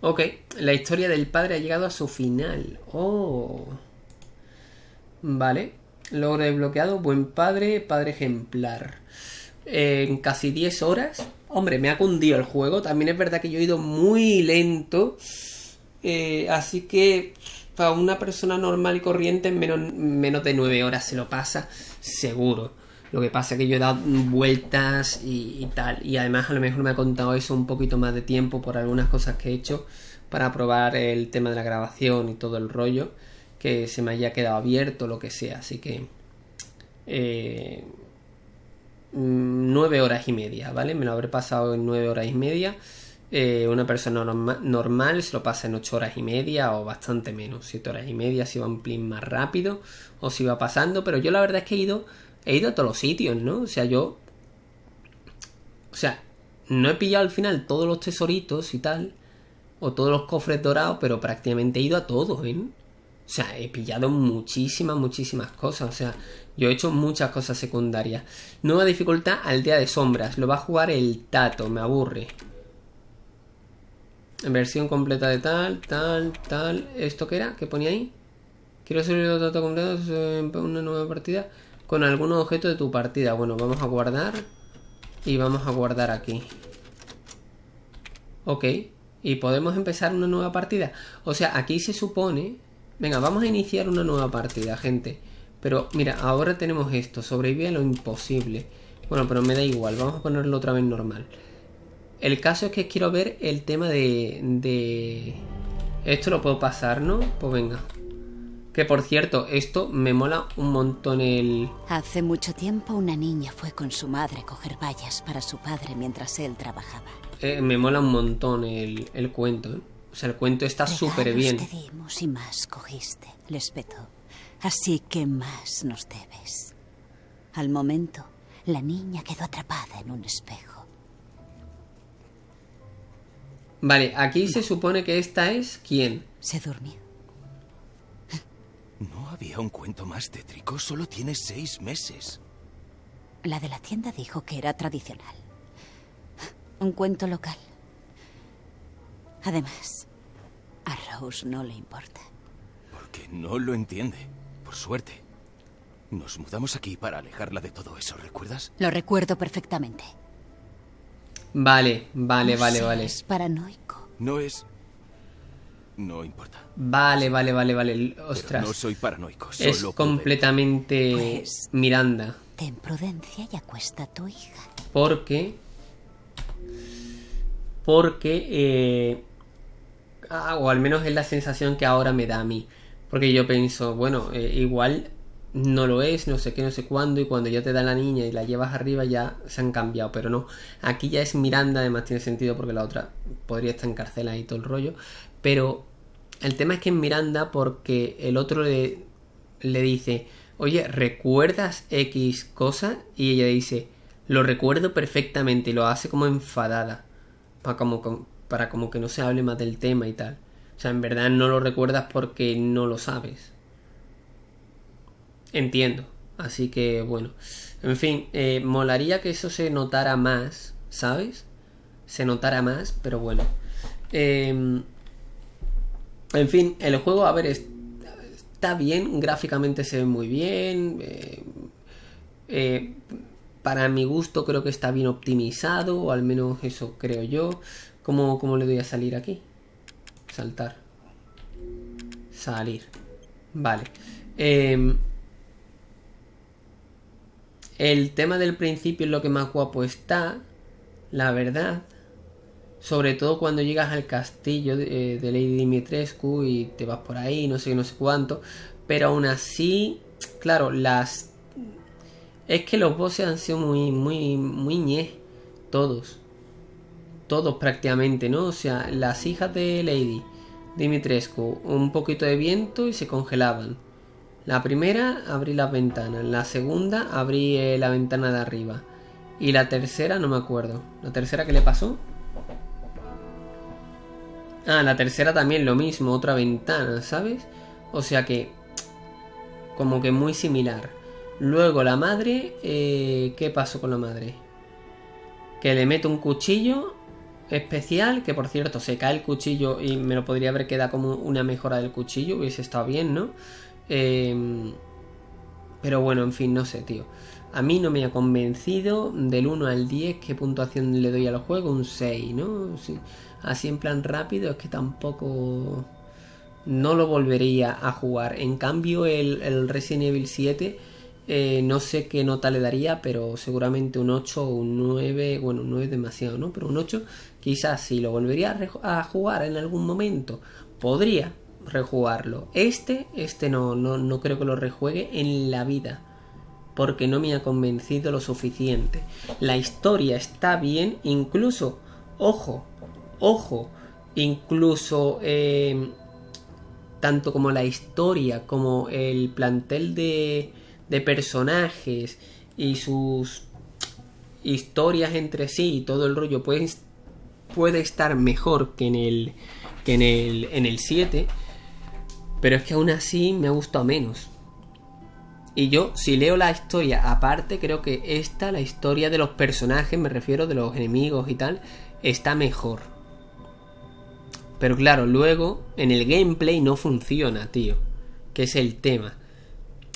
Ok, la historia del padre ha llegado a su final. Oh. Vale. Logro desbloqueado. Buen padre, padre ejemplar. En casi 10 horas. Hombre, me ha cundido el juego. También es verdad que yo he ido muy lento. Eh, así que para una persona normal y corriente en menos, menos de 9 horas se lo pasa. Seguro. Lo que pasa es que yo he dado vueltas y, tal. Y además a lo mejor me ha contado eso un poquito más de tiempo por algunas cosas que he hecho para probar el tema de la grabación y todo el rollo. Que se me haya quedado abierto, lo que sea. Así que... Eh, nueve horas y media, ¿vale? Me lo habré pasado en nueve horas y media. Eh, una persona norma- normal se lo pasa en 8 horas y media o bastante menos, 7 horas y media si va un plin más rápido o si va pasando, pero yo la verdad es que he ido, he ido a todos los sitios, ¿no? O sea, yo... O sea, no he pillado al final todos los tesoritos y tal, o todos los cofres dorados, pero prácticamente he ido a todos, ¿eh? O sea, he pillado muchísimas, muchísimas cosas. O sea, yo he hecho muchas cosas secundarias. Nueva dificultad, aldea de sombras. Lo va a jugar el Tato, me aburre. Versión completa de tal, tal, tal. ¿Esto qué era? ¿Qué ponía ahí? Quiero subir los datos completos en una nueva partida con algún objeto de tu partida. Bueno, vamos a guardar. Y vamos a guardar aquí. Ok. Y podemos empezar una nueva partida. O sea, aquí se supone... Venga, vamos a iniciar una nueva partida, gente. Pero mira, ahora tenemos esto. Sobrevive a lo imposible. Bueno, pero me da igual. Vamos a ponerlo otra vez normal. El caso es que quiero ver el tema de... de... Esto lo puedo pasar, ¿no? Pues venga. Que por cierto, esto me mola un montón el... Hace mucho tiempo una niña fue con su madre a coger vallas para su padre mientras él trabajaba. eh, me mola un montón el, el cuento, ¿eh? O sea, el cuento está súper bien. te dimos y más cogiste, Lespeto. Así que más nos debes. Al momento, la niña quedó atrapada en un espejo. Vale, aquí se supone que esta es... ¿Quién? Se durmió. No había un cuento más tétrico, solo tiene seis meses. La de la tienda dijo que era tradicional. Un cuento local. Además, a Rose no le importa. Porque no lo entiende, por suerte. Nos mudamos aquí para alejarla de todo eso, ¿recuerdas? Lo recuerdo perfectamente. Vale, vale, vale, No vale. seas paranoico. No es... No importa. Vale, vale, vale, vale. Pero Ostras. no soy paranoico, es solo completamente Pues- Miranda. Ten prudencia y acuesta a tu hija. Porque. Porque. eh, ah, o al menos es la sensación que ahora me da a mí. Porque yo pienso, bueno, eh, igual no lo es, no sé qué, no sé cuándo. Y cuando ya te da la niña y la llevas arriba ya se han cambiado. Pero no. Aquí ya es Miranda, además tiene sentido porque la otra podría estar encarcelada y todo el rollo. Pero el tema es que es Miranda porque el otro le, le dice, oye, ¿recuerdas X cosa? Y ella dice, lo recuerdo perfectamente y lo hace como enfadada. Para como, com- para como que no se hable más del tema y tal. O sea, en verdad no lo recuerdas porque no lo sabes. Entiendo. Así que bueno. En fin, eh, molaría que eso se notara más, ¿sabes? Se notara más, pero bueno. Em, en fin, el juego, a ver, es- está bien, gráficamente se ve muy bien. eh, eh, para mi gusto creo que está bien optimizado, o al menos eso creo yo. ¿Cómo, cómo le doy a salir aquí? Saltar. Salir. Vale. Em, el tema del principio es lo que más guapo está, la verdad. Sobre todo cuando llegas al castillo de, eh, de Lady Dimitrescu y te vas por ahí, no sé no sé cuánto. Pero aún así, claro, las... Es que los bosses han sido muy, muy, muy ñe. Todos. Todos prácticamente, ¿no? O sea, las hijas de Lady Dimitrescu, un poquito de viento y se congelaban. La primera abrí las ventanas, la segunda abrí eh, la ventana de arriba. Y la tercera no me acuerdo. ¿La tercera qué le pasó? Ah, la tercera también lo mismo, otra ventana, ¿sabes? O sea que... Como que muy similar. Luego la madre... eh, ¿Qué pasó con la madre? Que le meto un cuchillo especial, que por cierto se cae el cuchillo y me lo podría haber quedado como una mejora del cuchillo, hubiese estado bien, ¿no? Eh, pero bueno, en fin, no sé, tío. A mí no me ha convencido del 1 al 10 qué puntuación le doy al juego, un 6, ¿no? Sí. Así en plan rápido es que tampoco no lo volvería a jugar. En cambio el, el Resident Evil 7 eh, no sé qué nota le daría, pero seguramente un 8 o un 9, bueno, un 9 es demasiado, ¿no? Pero un 8 quizás si lo volvería a, a jugar en algún momento, podría rejugarlo. Este, este no, no, no creo que lo rejuegue en la vida, porque no me ha convencido lo suficiente. La historia está bien, incluso, ojo, ojo, incluso... eh, tanto como la historia como el plantel de, personajes y sus historias entre sí y todo el rollo puede, puede estar mejor que en el que en el en el 7 pero es que aún así me ha gustado menos. Y yo si leo la historia aparte creo que esta la historia de los personajes me refiero de los enemigos y tal está mejor pero claro, luego en el gameplay no funciona, tío. Que es el tema.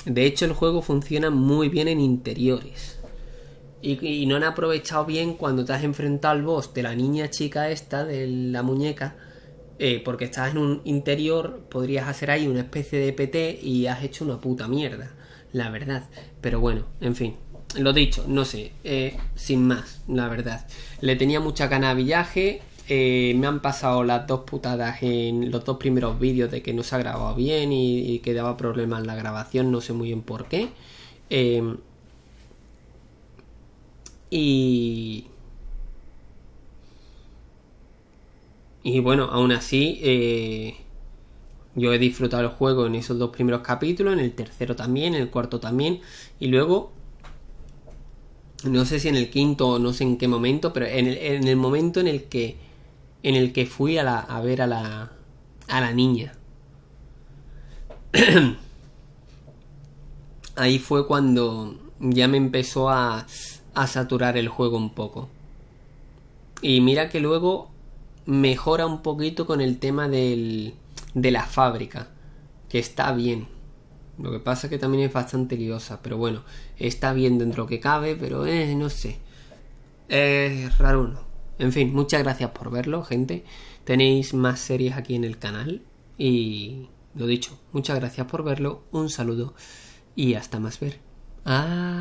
De hecho, el juego funciona muy bien en interiores. Y, no han aprovechado bien cuando te has enfrentado al boss de la niña chica esta, de la muñeca. eh, porque estás en un interior, podrías hacer ahí una especie de PT y has hecho una puta mierda. La verdad. Pero bueno, en fin. Lo dicho, no sé. eh, sin más, la verdad. Le tenía mucha gana a villaje. Eh, me han pasado las dos putadas en los dos primeros vídeos de que no se ha grabado bien y, que daba problemas en la grabación, no sé muy bien por qué. Eh, y. Y bueno, aún así, eh, yo he disfrutado el juego en esos dos primeros capítulos, en el tercero también, en el cuarto también, y luego no sé si en el quinto o no sé en qué momento, pero en el momento en el que en el que fui a, la, a ver a la a la niña. [clears throat] Ahí fue cuando ya me empezó a, a saturar el juego un poco. Y mira que luego mejora un poquito con el tema del, de la fábrica, que está bien. Lo que pasa es que también es bastante liosa, pero bueno, está bien dentro que cabe, pero eh, no sé. Es raro uno. En fin, muchas gracias por verlo, gente. Tenéis más series aquí en el canal. Y lo dicho, muchas gracias por verlo. Un saludo y hasta más ver. Adiós.